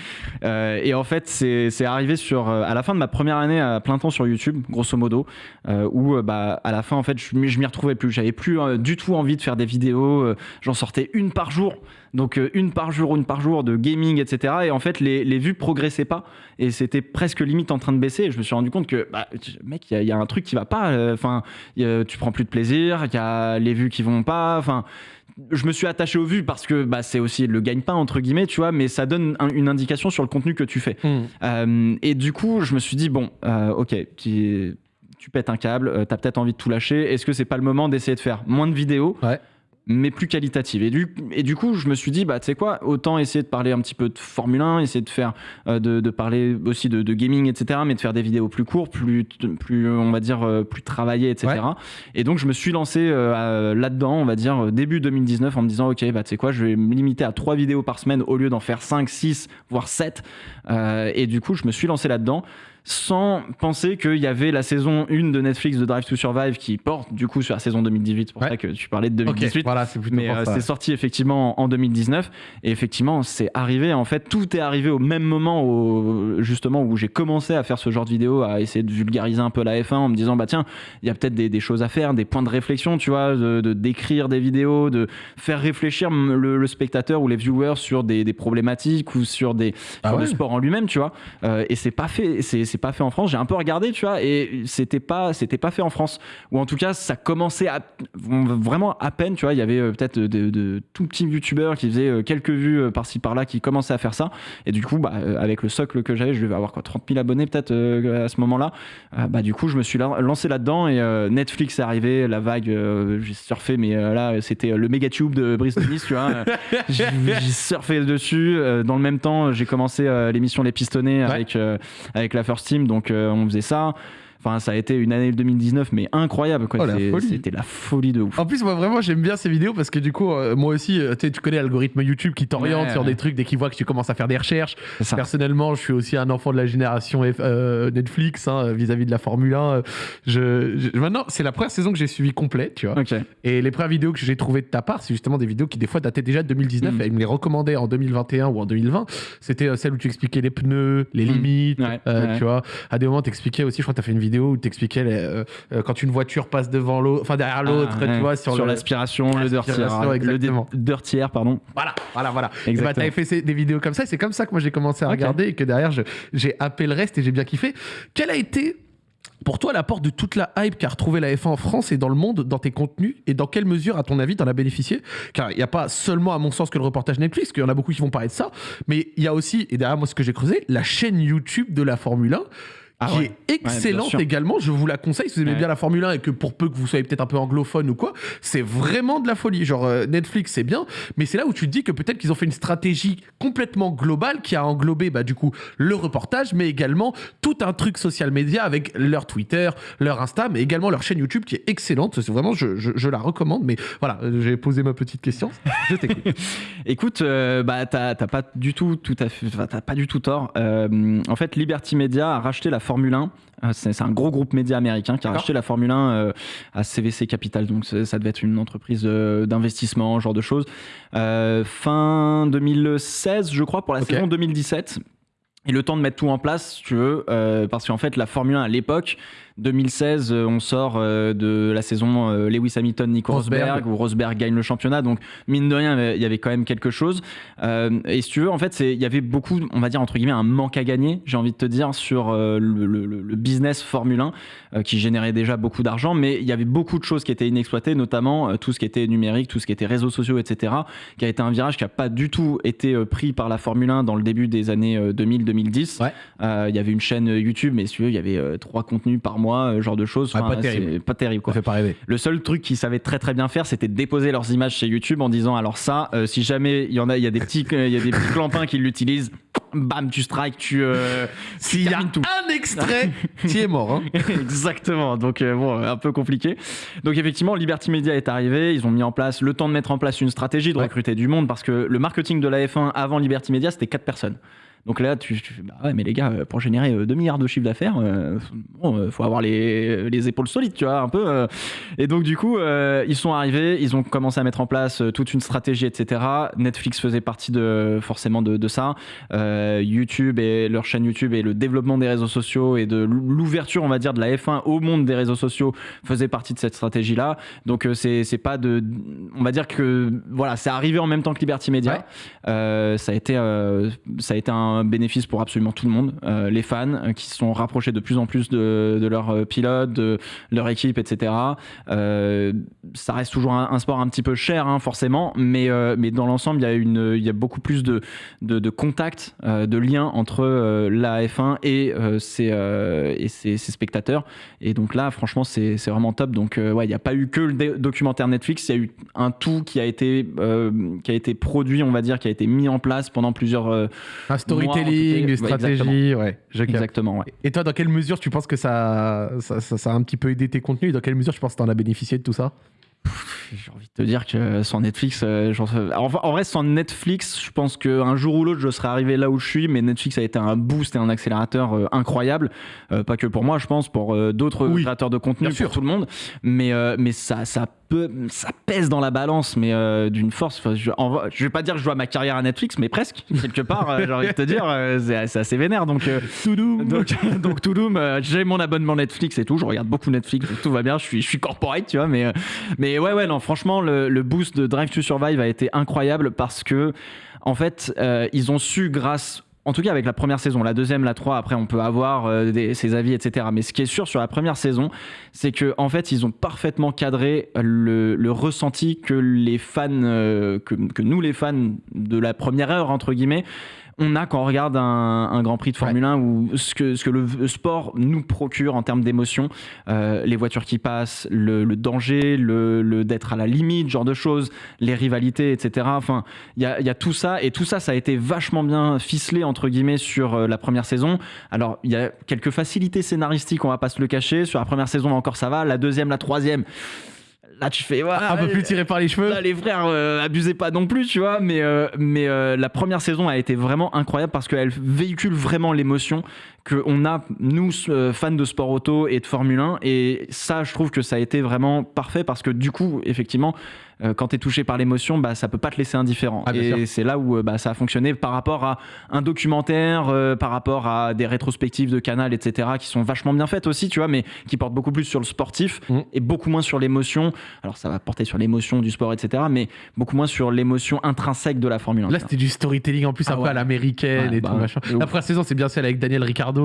Euh, et en fait, c'est arrivé sur à la fin de ma première année à plein temps sur YouTube, grosso modo, où bah à la fin en fait, je, je m'y retrouvais plus. J'avais plus du tout envie de faire des vidéos. J'en sortais une par jour. Donc une par jour, une par jour de gaming, etc. Et en fait, les, les vues progressaient pas et c'était presque limite en train de baisser. Et je me suis rendu compte que, bah, mec, il y, y, a un truc qui va pas. Enfin, tu prends plus de plaisir. Il y a les vues qui vont pas. Enfin, je me suis attaché aux vues parce que bah, c'est aussi le gagne-pain, entre guillemets, tu vois, mais ça donne une indication sur le contenu que tu fais. Hmm. Euh, et du coup, je me suis dit, bon, euh, ok, tu, tu, pètes un câble, euh, tu as peut-être envie de tout lâcher. Est-ce que c'est pas le moment d'essayer de faire moins de vidéos? Ouais mais plus qualitative. Et du, et du coup, je me suis dit, bah, tu sais quoi, autant essayer de parler un petit peu de Formule 1, essayer de faire, euh, de, de, parler aussi de, de, gaming, etc., mais de faire des vidéos plus courtes, plus, plus on va dire, euh, plus travaillées, etc. Et donc, je me suis lancé euh, là-dedans, on va dire, début 2019, en me disant, ok, bah, tu sais quoi, je vais me limiter à trois vidéos par semaine au lieu d'en faire 5, 6, voire 7. et du coup, je me suis lancé là-dedans sans penser qu'il y avait la saison 1 de Netflix de Drive to Survive qui porte du coup sur la saison 2018. C'est pour ça que tu parlais de 2018. voilà, c'est Mais euh, c'est sorti effectivement en 2019. Et effectivement, c'est arrivé. En fait, tout est arrivé au même moment justement où j'ai commencé à faire ce genre de vidéo, à essayer de vulgariser un peu la F1 en me disant bah tiens, il y a peut-être des, choses à faire, des points de réflexion, tu vois, de d'écrire des vidéos, de faire réfléchir le, spectateur ou les viewers sur des, problématiques ou sur des ah le sport en lui-même, tu vois. Euh, et c'est pas fait, c'est c'est pas fait en France. J'ai un peu regardé, tu vois, et c'était pas, c'était pas fait en France. Ou en tout cas, ça commençait à, vraiment à peine, tu vois. Il y avait euh, peut-être de, tout petits youtubeurs qui faisaient euh, quelques vues euh, par-ci par-là qui commençaient à faire ça. Et du coup, bah, avec le socle que j'avais, je devais avoir quoi, 30 000 abonnés peut-être à ce moment-là. bah, du coup, je me suis lancé là-dedans et Netflix est arrivé, la vague, j'ai surfé, mais là, c'était le méga tube de Brice Denis, tu vois. <laughs> j'ai surfé dessus. dans le même temps, j'ai commencé l'émission Les Pistonnés avec, avec la First Donc on faisait ça. Enfin, ça a été une année 2019, mais incroyable. Quoi. Oh, c'était la folie de ouf. En plus, moi, vraiment, j'aime bien ces vidéos parce que du coup, euh, moi aussi, euh, tu connais l'algorithme YouTube qui t'oriente sur des trucs dès qu'il voit que tu commences à faire des recherches. Personnellement, je suis aussi un enfant de la génération euh, Netflix hein, vis-à-vis de la Formule 1. Je, maintenant, c'est la première saison que j'ai suivi complète, tu vois. Et les premières vidéos que j'ai trouvées de ta part, c'est justement des vidéos qui, des fois, dataient déjà de 2019 mm. et ils me les recommandaient en 2021 ou en 2020. C'était celle où tu expliquais les pneus, les mm. limites, tu vois. À des moments, tu expliquais aussi, je crois que tu as fait une vidéo où tu expliquais euh, euh, quand une voiture passe devant l'autre, enfin derrière ah, l'autre, tu vois, sur, l'aspiration, le, dirty air, pardon. Voilà, voilà, voilà. Et bah, t'avais fait des vidéos comme ça, c'est comme ça que moi j'ai commencé à regarder et que derrière j'ai happé le reste et j'ai bien kiffé. Quel a été pour toi, l'apport de toute la hype qu'a retrouvé la F1 en France et dans le monde, dans tes contenus, et dans quelle mesure, à ton avis, t'en as bénéficié? Car il n'y a pas seulement, à mon sens, que le reportage Netflix, qu'il y en a beaucoup qui vont parler de ça, mais il y a aussi, et derrière moi, ce que j'ai creusé, la chaîne YouTube de la Formule 1 ah qui est excellente également. Je vous la conseille si vous aimez bien la Formule 1 et que pour peu que vous soyez peut-être un peu anglophone ou quoi, c'est vraiment de la folie. Genre euh, Netflix, c'est bien, mais c'est là où tu te dis que peut-être qu'ils ont fait une stratégie complètement globale qui a englobé bah, du coup le reportage, mais également tout un truc social media avec leur Twitter, leur Insta, mais également leur chaîne YouTube qui est excellente. C'est vraiment, je, je, la recommande. Mais voilà, j'ai posé ma petite question. Je t'écoute. <laughs> Écoute, euh, bah t'as pas du tout, tout à fait, t'as pas du tout tort. Euh, en fait, Liberty Media a racheté la Formule 1. Euh, c'est un gros groupe média américain qui a acheté la Formule 1 euh, à CVC Capital. Donc ça devait être une entreprise euh, d'investissement, genre de choses. fin 2016, je crois, pour la saison 2017. Et le temps de mettre tout en place, tu veux, parce qu'en fait, la Formule 1 à l'époque, 2016, euh, on sort euh, de la saison euh, Lewis Hamilton, Nico Rosberg, où Rosberg gagne le championnat. Donc, mine de rien, il y avait quand même quelque chose. et si tu veux, en fait, il y avait beaucoup, on va dire, entre guillemets, un manque à gagner, j'ai envie de te dire, sur le, business Formule 1, qui générait déjà beaucoup d'argent. Mais il y avait beaucoup de choses qui étaient inexploitées, notamment tout ce qui était numérique, tout ce qui était réseaux sociaux, etc., qui a été un virage qui n'a pas du tout été pris par la Formule 1 dans le début des années 2000-2010. Il y avait une chaîne YouTube, mais si tu veux, il y avait trois contenus par mois euh, genre de choses. pas terrible. Pas terrible quoi. fait pas rêver. Le seul truc qu'ils savaient très très bien faire, c'était déposer leurs images chez YouTube en disant alors ça, euh, si jamais il y en a, il y a des petits, il y a des petits clampins qui l'utilisent. Bam, tu strikes, tu. Euh, <laughs> S'il y a tout. un extrait, tu es mort. Hein. <laughs> Exactement. Donc, bon, un peu compliqué. Donc, effectivement, Liberty Media est arrivé. Ils ont mis en place le temps de mettre en place une stratégie, de recruter du monde, parce que le marketing de la F1 avant Liberty Media, c'était 4 personnes. Donc là, tu, tu fais, bah ouais, mais les gars, pour générer 2 euh, milliards de chiffre d'affaires, euh, bon, euh, faut avoir les, les, épaules solides, tu vois, un peu. Et donc, du coup, ils sont arrivés, ils ont commencé à mettre en place toute une stratégie, etc. Netflix faisait partie de, forcément de, de ça. YouTube et leur chaîne YouTube et le développement des réseaux sociaux et de l'ouverture, on va dire, de la F1 au monde des réseaux sociaux faisait partie de cette stratégie-là. Donc, c'est pas de. On va dire que, voilà, c'est arrivé en même temps que Liberty Media. ça, a été, ça a été un bénéfice pour absolument tout le monde. Euh, les fans euh, qui se sont rapprochés de plus en plus de, de leurs euh, pilotes, de leur équipe, etc. ça reste toujours un, sport un petit peu cher, hein, forcément, mais, mais dans l'ensemble, il y, a beaucoup plus de, contacts, de liens entre la F1 et, ses, et ses, spectateurs. Et donc là, franchement, c'est vraiment top. Donc, ouais, il n'y a pas eu que le documentaire Netflix, il y a eu un tout qui a été, qui a été produit, on va dire, qui a été mis en place pendant plusieurs. Un story storytelling, stratégie, ouais. Exactement, ouais. Et toi, dans quelle mesure tu penses que ça, ça, ça, a un petit peu aidé tes contenus Dans quelle mesure tu penses que tu en as bénéficié de tout ça? J'ai envie de te dire que sans Netflix, euh, en, en, vrai, sans Netflix, je pense qu'un jour ou l'autre, je serais arrivé là où je suis, mais Netflix a été un boost et un accélérateur euh, incroyable. Euh, pas que pour moi, je pense, pour d'autres créateurs de contenu, pour tout le monde. Mais, mais ça, ça ça pèse dans la balance, mais d'une force. Je, je, vais pas dire que je vois ma carrière à Netflix, mais presque, quelque part, j'ai envie de te dire, c'est assez vénère. Donc, donc, <laughs> donc Touloum, j'ai mon abonnement Netflix et tout, je regarde beaucoup Netflix, tout va bien, je suis, je suis corporate, tu vois, mais, mais ouais, ouais, non, franchement, le, boost de Drive to Survive a été incroyable parce que, en fait, ils ont su, grâce en tout cas avec la première saison. La deuxième, la trois, après on peut avoir euh, ses avis, etc. Mais ce qui est sûr sur la première saison, c'est que en fait ils ont parfaitement cadré le, ressenti que les fans, euh, que nous les fans de la première heure entre guillemets, on a quand on regarde un, un Grand Prix de Formule 1 ou ce que, ce que le sport nous procure en termes d'émotion, euh, les voitures qui passent, le, le danger, le, le d'être à la limite, genre de choses, les rivalités, etc. Enfin, il y a, y a, tout ça et tout ça, ça a été vachement bien ficelé entre guillemets sur euh, la première saison. Alors, il y a quelques facilités scénaristiques, on va pas se le cacher. Sur la première saison encore ça va, la deuxième, la troisième là tu fais ouais, un peu plus tiré par les cheveux. là, les frères euh, abusez pas non plus tu vois mais euh, mais euh, la première saison a été vraiment incroyable parce qu'elle véhicule vraiment l'émotion qu'on a nous euh, fans de sport auto et de Formule 1 et ça je trouve que ça a été vraiment parfait parce que du coup effectivement euh, quand tu es touché par l'émotion, bah, ça peut pas te laisser indifférent. Ah, et c'est là où euh, bah, ça a fonctionné par rapport à un documentaire, euh, par rapport à des rétrospectives de Canal, etc., qui sont vachement bien faites aussi, tu vois, mais qui portent beaucoup plus sur le sportif Mhm. et beaucoup moins sur l'émotion. Alors ça va porter sur l'émotion du sport, etc., mais beaucoup moins sur l'émotion intrinsèque de la Formule 1. Là, c'était du storytelling en plus, un Ah peu ouais. à l'américaine Ouais, et bah, tout machin. de ouf. La première saison, c'est bien celle avec Daniel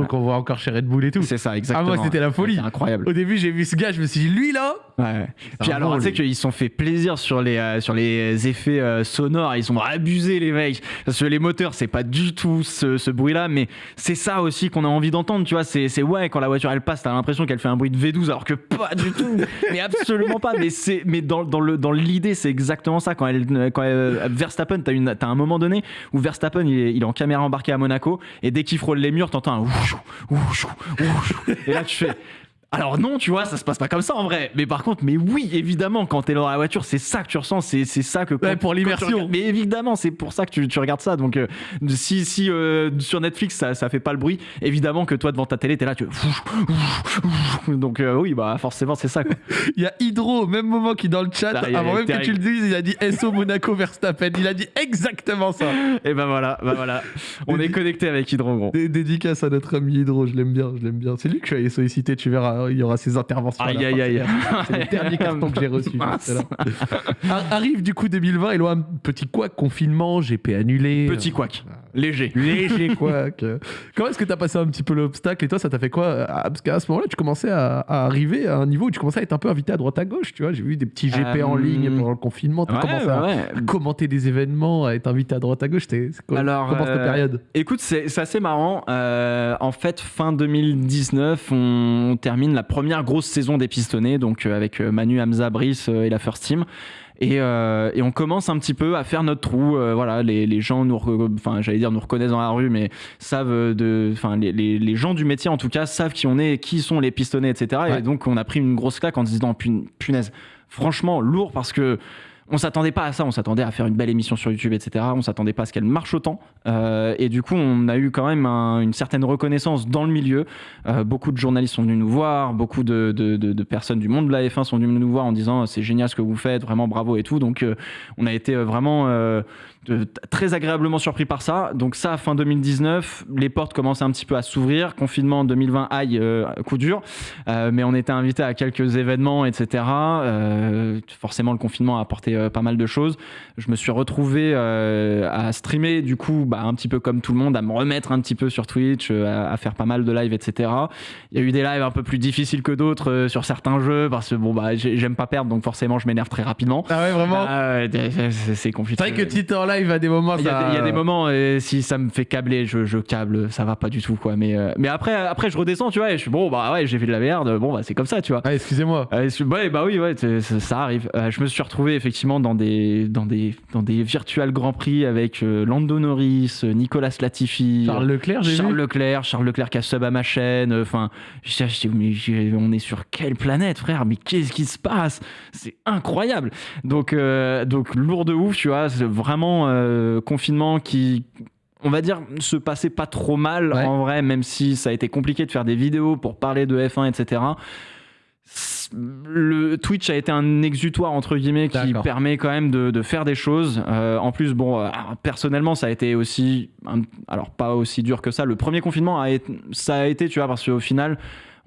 Qu'on voit encore chez Red Bull et tout. c'est ça, Ah, exactement. moi, c'était la folie. Incroyable. Au début, j'ai vu ce gars, je me suis dit, lui là, Ouais. Puis alors, tu sais qu'ils se sont fait plaisir sur les, euh, sur les effets euh, sonores, ils sont abusés les mecs. Parce que les moteurs, c'est pas du tout ce, ce bruit-là, mais c'est ça aussi qu'on a envie d'entendre, tu vois. C'est ouais, quand la voiture elle passe, t'as l'impression qu'elle fait un bruit de V12, alors que pas du tout. <laughs> mais absolument pas. Mais, c'est- mais dans, dans le- dans l'idée, c'est exactement ça. Quand, elle, quand elle- Verstappen, t'as un moment donné où Verstappen, il est, il est en caméra embarquée à Monaco, et dès qu'il frôle les murs, t'entends un. Et là, tu. Alors non, tu vois, ça se passe pas comme ça en vrai. Mais par contre, mais oui, évidemment, quand t'es dans la voiture, c'est ça que tu ressens, c'est c'est ça que... quand- Ouais, pour l'immersion. Mais évidemment, c'est pour ça que tu, tu regardes ça. Donc, euh, si, si euh, sur Netflix, ça, ça fait pas le bruit, évidemment que toi, devant ta télé, t'es là, tu... Donc euh, oui, bah forcément, c'est ça. Quoi. <laughs> il y a Hydro au même moment qui dans le chat, avant même que tu le dises, il a dit SO Monaco Verstappen. Il a dit exactement ça. <laughs> Et ben voilà, bah voilà. On est connecté avec Hydro, gros. Dé- Dédicace à notre ami Hydro, je l'aime bien, je l'aime bien. C'est lui que je suis allé solliciter, tu verras, il y aura ses interventions. Aïe, aïe, aïe. C'est le dernier carton que j'ai <laughs> reçu. Arrive du coup 2020 et là un petit quoi confinement, GP annulé. Petit couac, léger. Léger <laughs> quoi. Comment est-ce que t'as passé un petit peu l'obstacle et toi ça t'a fait quoi Ah, Parce qu'à ce moment-là tu commençais à, à arriver à un niveau où tu commençais à être un peu invité à droite à gauche, tu vois. J'ai vu des petits GP en Euh, ligne pendant le confinement. Ouais, commencé à ouais. commenter des événements, à être invité à droite à gauche. C'était c'est quoi Alors, comment cette euh, période? Écoute, c'est assez marrant. Euh, en fait, fin 2019, on termine la première grosse saison des Pistonnés, donc euh, avec euh, Manu, Hamza, Brice euh, et la First Team. Et, euh, et on commence un petit peu à faire notre trou. euh, voilà, les, les gens nous, enfin, j'allais dire nous reconnaissent dans la rue, mais savent de, enfin, les, les, les gens du métier en tout cas savent qui on est, qui sont les pistonnés, etc. Ouais. Et donc on a pris une grosse claque en se disant Pun- punaise, franchement lourd parce que on s'attendait pas à ça, on s'attendait à faire une belle émission sur YouTube, etc. On s'attendait pas à ce qu'elle marche autant. Euh, et du coup, on a eu quand même un- une certaine reconnaissance dans le milieu. Euh, beaucoup de journalistes sont venus nous voir, beaucoup de, personnes du monde de la F1 sont venues nous voir en disant c'est génial ce que vous faites, vraiment bravo et tout. Donc, euh, on a été vraiment très agréablement surpris par ça. Donc, ça, fin 2019, les portes commencent un petit peu à s'ouvrir. Confinement en 2020, aïe, euh, coup dur. Euh, mais on était invité à quelques événements, etc. Euh, forcément, le confinement a apporté euh, pas mal de choses. Je me suis retrouvé euh, à streamer, du coup, bah, un petit peu comme tout le monde, à me remettre un petit peu sur Twitch, euh, à, à faire pas mal de lives, etc. Il y a eu des lives un peu plus difficiles que d'autres euh, sur certains jeux, parce que bon, bah, j'ai- j'aime pas perdre, donc forcément, je m'énerve très rapidement. Ah ouais vraiment. Ah ouais, c'est compliqué. c'est vrai que Tite en live à des moments Il y, a ça. des, il y a des moments, si ça me fait câbler, je, je câble, ça va pas du tout, quoi. Mais, euh, mais après, après, je redescends, tu vois, et je suis bon, bah ouais, j'ai fait de la merde, bon, bah c'est comme ça, tu vois. Ah excusez-moi. Euh, ouais, bah oui, ouais, ça arrive. Euh, je me suis retrouvé effectivement dans des, dans des, dans des virtual Grand Prix avec Lando Norris, Nicolas Latifi, Charles Leclerc j'ai Charles vu. Leclerc, Charles Leclerc qui a sub à ma chaîne. Enfin, mais on est sur quelle planète, frère? Mais qu'est-ce qui se passe? C'est incroyable. Donc, donc lourd de ouf, tu vois. C'est vraiment euh, confinement qui on va dire se passait pas trop mal Ouais. en vrai, même si ça a été compliqué de faire des vidéos pour parler de F1, etc. Le Twitch a été un exutoire entre guillemets qui permet quand même de, de faire des choses. Euh, en plus, bon, euh, personnellement, ça a été aussi, un- alors pas aussi dur que ça. Le premier confinement a été, ça a été, tu vois, parce qu'au final,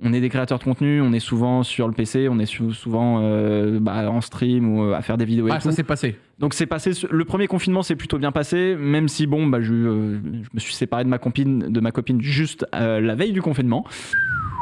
on est des créateurs de contenu, on est souvent sur le PC, on est sou- souvent euh, bah, en stream ou à faire des vidéos et Ah tout. ça s'est passé. Donc c'est passé. Le premier confinement s'est plutôt bien passé, même si bon, bah, je, euh, je me suis séparé de ma copine, de ma copine juste euh, la veille du confinement.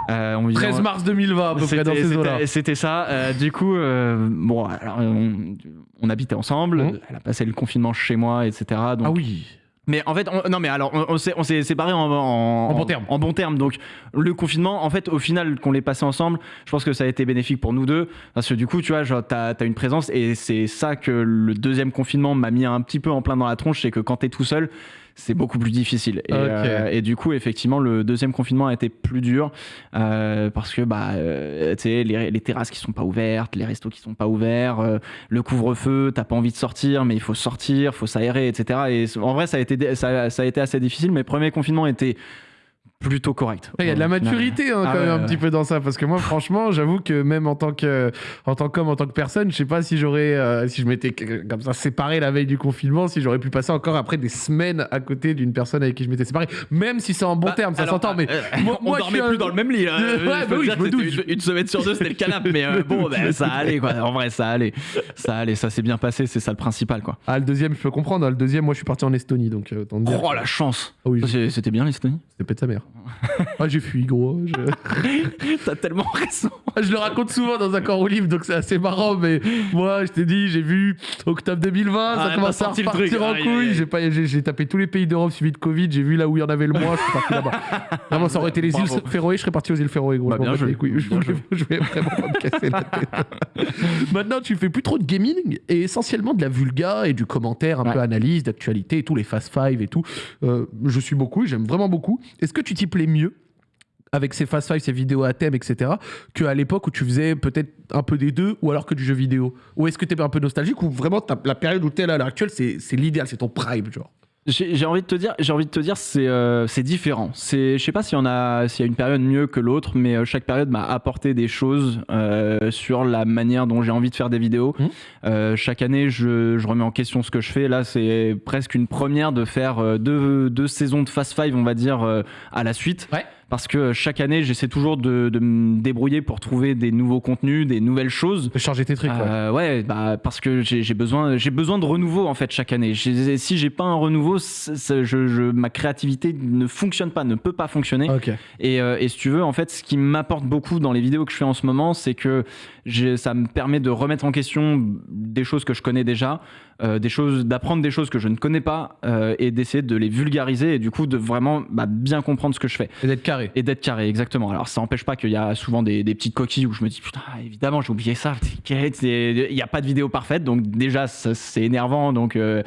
Euh, on 13 mars 2020 à peu près dans ces. C'était ça. Euh, du coup, euh, bon, alors on, on, habitait ensemble. Mmh. Elle a passé le confinement chez moi, etc. Donc, ah oui. Mais en fait, non, mais alors, on, on s'est séparés en, en, en, bon terme. En, bon terme. Donc, le confinement, en fait, au final, qu'on l'ait passé ensemble, je pense que ça a été bénéfique pour nous deux. Parce que du coup, tu vois, t'as as une présence et c'est ça que le deuxième confinement m'a mis un petit peu en plein dans la tronche. C'est que quand t'es tout seul, c'est beaucoup plus difficile. Et, euh, et, du coup, effectivement, le deuxième confinement a été plus dur euh, parce que bah, euh, les, les, terrasses qui sont pas ouvertes, les restos qui sont pas ouverts, euh, le couvre-feu, t'as pas envie de sortir, mais il faut sortir, faut s'aérer, etc. Et en vrai, ça a été, ça, ça a été assez difficile. Mais le premier confinement était plutôt correct. Il y a de la maturité hein, ah quand même un petit peu dans ça. Parce que moi franchement j'avoue que même en tant que en tant qu'homme en tant que personne je sais pas si j'aurais euh, si je m'étais comme ça séparé la veille du confinement si j'aurais pu passer encore après des semaines à côté d'une personne avec qui je m'étais séparé. Même si c'est en bon bah, terme ça s'entend mais euh, moi, <laughs> on dormait plus dans le même lit ouais, bah oui, je me doute. Une, semaine sur deux c'était le canapé mais euh, <laughs> bon bah, ça allait quoi. En vrai ça allait. Ça allait ça s'est bien passé c'est ça le principal quoi. Ah le deuxième je peux comprendre hein. le deuxième moi je suis parti en Estonie donc oh la chance. Ah oui, c'était bien l'Estonie? C'était peut-être sa mère Mm-hmm. <laughs> ah, j'ai fui, gros. Je... <laughs> T'as tellement raison. Ah, je le raconte souvent dans un corps au livre, donc c'est assez marrant. Mais moi, je t'ai dit, j'ai vu octobre 2020, ça commence à repartir en couille. J'ai, pas, j'ai, tapé tous les pays d'Europe suivi de Covid. J'ai vu là où il y en avait le moins. Je suis parti là-bas. <laughs> Vraiment, ça aurait été les îles Féroé, je serais parti aux îles Féroé, gros. Bah, bien je, je, vais vraiment pas me casser la tête. Maintenant, tu fais plus trop de gaming et essentiellement de la vulga et du commentaire, un peu analyse, d'actualité et tous les Fast Five et tout. Euh, je suis beaucoup, j'aime vraiment beaucoup. Est-ce que tu t'y plais mieux avec ces fast five, ces vidéos à thème, etc., qu'à l'époque où tu faisais peut-être un peu des deux, ou alors que du jeu vidéo Ou est-ce que tu es un peu nostalgique, ou vraiment la période où tu es là à l'heure actuelle, c'est l'idéal, c'est ton prime, genre? J'ai envie de te dire, j'ai envie de te dire, c'est euh, différent. C'est, je sais pas s'il y en a, s'il y a une période mieux que l'autre, mais euh, chaque période m'a apporté des choses euh, sur la manière dont j'ai envie de faire des vidéos. Mmh. chaque année, je, je, remets en question ce que je fais. Là, c'est presque une première de faire deux, deux saisons de Fast Five, on va dire, à la suite. Ouais parce que chaque année, j'essaie toujours de, me débrouiller pour trouver des nouveaux contenus, des nouvelles choses. De changer tes trucs. Euh, ouais, bah, parce que j'ai besoin, besoin de renouveau en fait chaque année. Si j'ai pas un renouveau, je, ma créativité ne fonctionne pas, ne peut pas fonctionner. Et, euh, et, si tu veux, en fait, ce qui m'apporte beaucoup dans les vidéos que je fais en ce moment, c'est que ça me permet de remettre en question des choses que je connais déjà, euh, des choses, d'apprendre des choses que je ne connais pas euh, et d'essayer de les vulgariser et du coup de vraiment bah, bien comprendre ce que je fais. Et d'être carré. Et d'être carré, exactement. Alors ça n'empêche pas qu'il y a souvent des, petites coquilles où je me dis putain, évidemment j'ai oublié ça. Il n'y a pas de vidéo parfaite, donc déjà c'est énervant. Donc euh,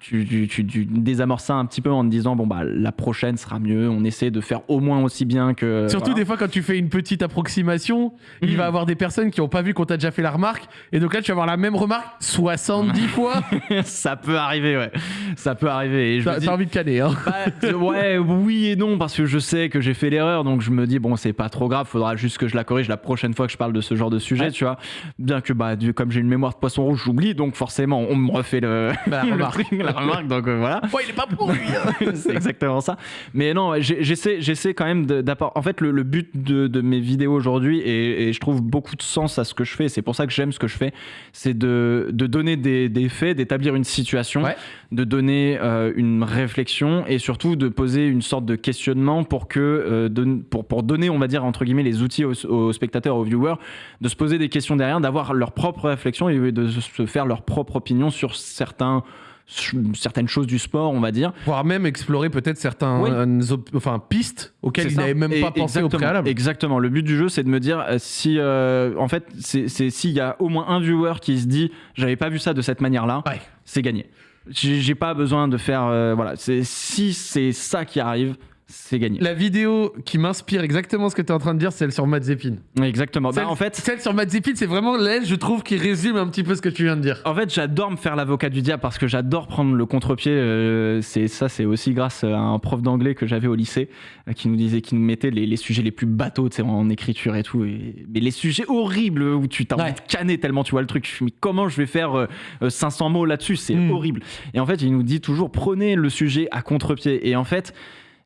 tu, tu, tu, tu, désamorces ça un petit peu en te disant bon bah la prochaine sera mieux. On essaie de faire au moins aussi bien que. Surtout des fois quand tu fais une petite approximation, il va y avoir des personnes qui ont pas vu qu'on t'a déjà fait la remarque. Et donc là, tu vas avoir la même remarque 70 <laughs> fois. <laughs> ça peut arriver, ouais. Ça peut arriver. T'as envie de canner, hein bah, Ouais, oui et non, parce que je sais que j'ai fait l'erreur. Donc je me dis, bon, c'est pas trop grave. Faudra juste que je la corrige la prochaine fois que je parle de ce genre de sujet, tu vois. Bien que, bah, comme j'ai une mémoire de poisson rouge, j'oublie. Donc forcément, on me refait le, bah, <laughs> la, remarque. la remarque. Donc euh, voilà. Ouais, il est pas pour lui. Hein. <laughs> c'est exactement ça. Mais non, j'essaie, j'essaie quand même d'apporter. En fait, le, but de, mes vidéos aujourd'hui, et, et je trouve beaucoup de sens à ce que je fais c'est pour ça que j'aime ce que je fais, c'est de, de, donner des, des faits, d'établir une situation, de donner euh, une réflexion et surtout de poser une sorte de questionnement pour que euh, pour, pour donner, on va dire entre guillemets, les outils aux, spectateurs, aux viewers, de se poser des questions derrière, d'avoir leur propre réflexion et de se faire leur propre opinion sur certains certaines choses du sport, on va dire. Voire même explorer peut-être certaines enfin, pistes auxquelles ils n'avaient même pas pensé au préalable. Exactement. Le but du jeu, c'est de me dire euh, si, euh, en fait, c'est s'il y a au moins un viewer qui se dit j'avais pas vu ça de cette manière-là, c'est gagné. J'ai pas besoin de faire. Euh, voilà. Si c'est ça qui arrive, c'est gagné. La vidéo qui m'inspire exactement ce que tu es en train de dire, c'est celle sur Matt Zepin. Exactement. Bah, celle, en fait, celle sur Matt Zepin, c'est vraiment l'aile, je trouve, qui résume un petit peu ce que tu viens de dire. En fait, j'adore me faire l'avocat du diable parce que j'adore prendre le contre-pied. Euh, c'est ça, c'est aussi grâce à un prof d'anglais que j'avais au lycée euh, qui nous disait, qui nous mettait les, sujets les plus bateaux, tu sais, en écriture et tout. mais les sujets horribles où tu t'as envie de canner tellement tu vois le truc. Mais comment je vais faire 500 euh, mots là-dessus? C'est hmm. horrible. Et en fait, il nous dit toujours prenez le sujet à contre-pied. Et en fait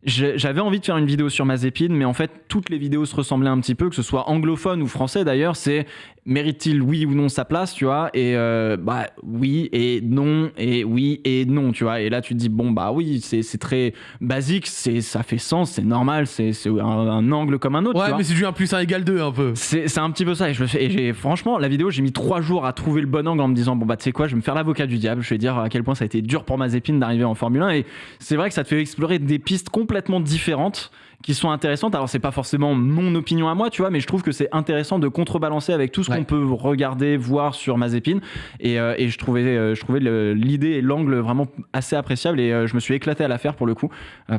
j'avais envie de faire une vidéo sur Mazepin, mais en fait, toutes les vidéos se ressemblaient un petit peu, que ce soit anglophone ou français d'ailleurs. C'est mérite-t-il oui ou non sa place, tu vois Et euh, bah oui et non et oui et non, tu vois. Et là, tu te dis bon bah oui, c'est très basique, c'est ça fait sens, c'est normal, c'est un, un, angle comme un autre. Ouais, mais c'est du 1 plus 1 égale 2 un peu. C'est un petit peu ça. Et, je et franchement la vidéo, j'ai mis trois jours à trouver le bon angle en me disant bon bah tu sais quoi, je vais me faire l'avocat du diable. Je vais dire à quel point ça a été dur pour Mazepin d'arriver en Formule 1. Et c'est vrai que ça te fait explorer des pistes complètement différente qui sont intéressantes. Alors c'est pas forcément mon opinion à moi, tu vois, mais je trouve que c'est intéressant de contrebalancer avec tout ce qu'on peut regarder, voir sur Mazepin. Et, euh, et je trouvais, euh, je trouvais l'idée et l'angle vraiment assez appréciable et euh, je me suis éclaté à la faire pour le coup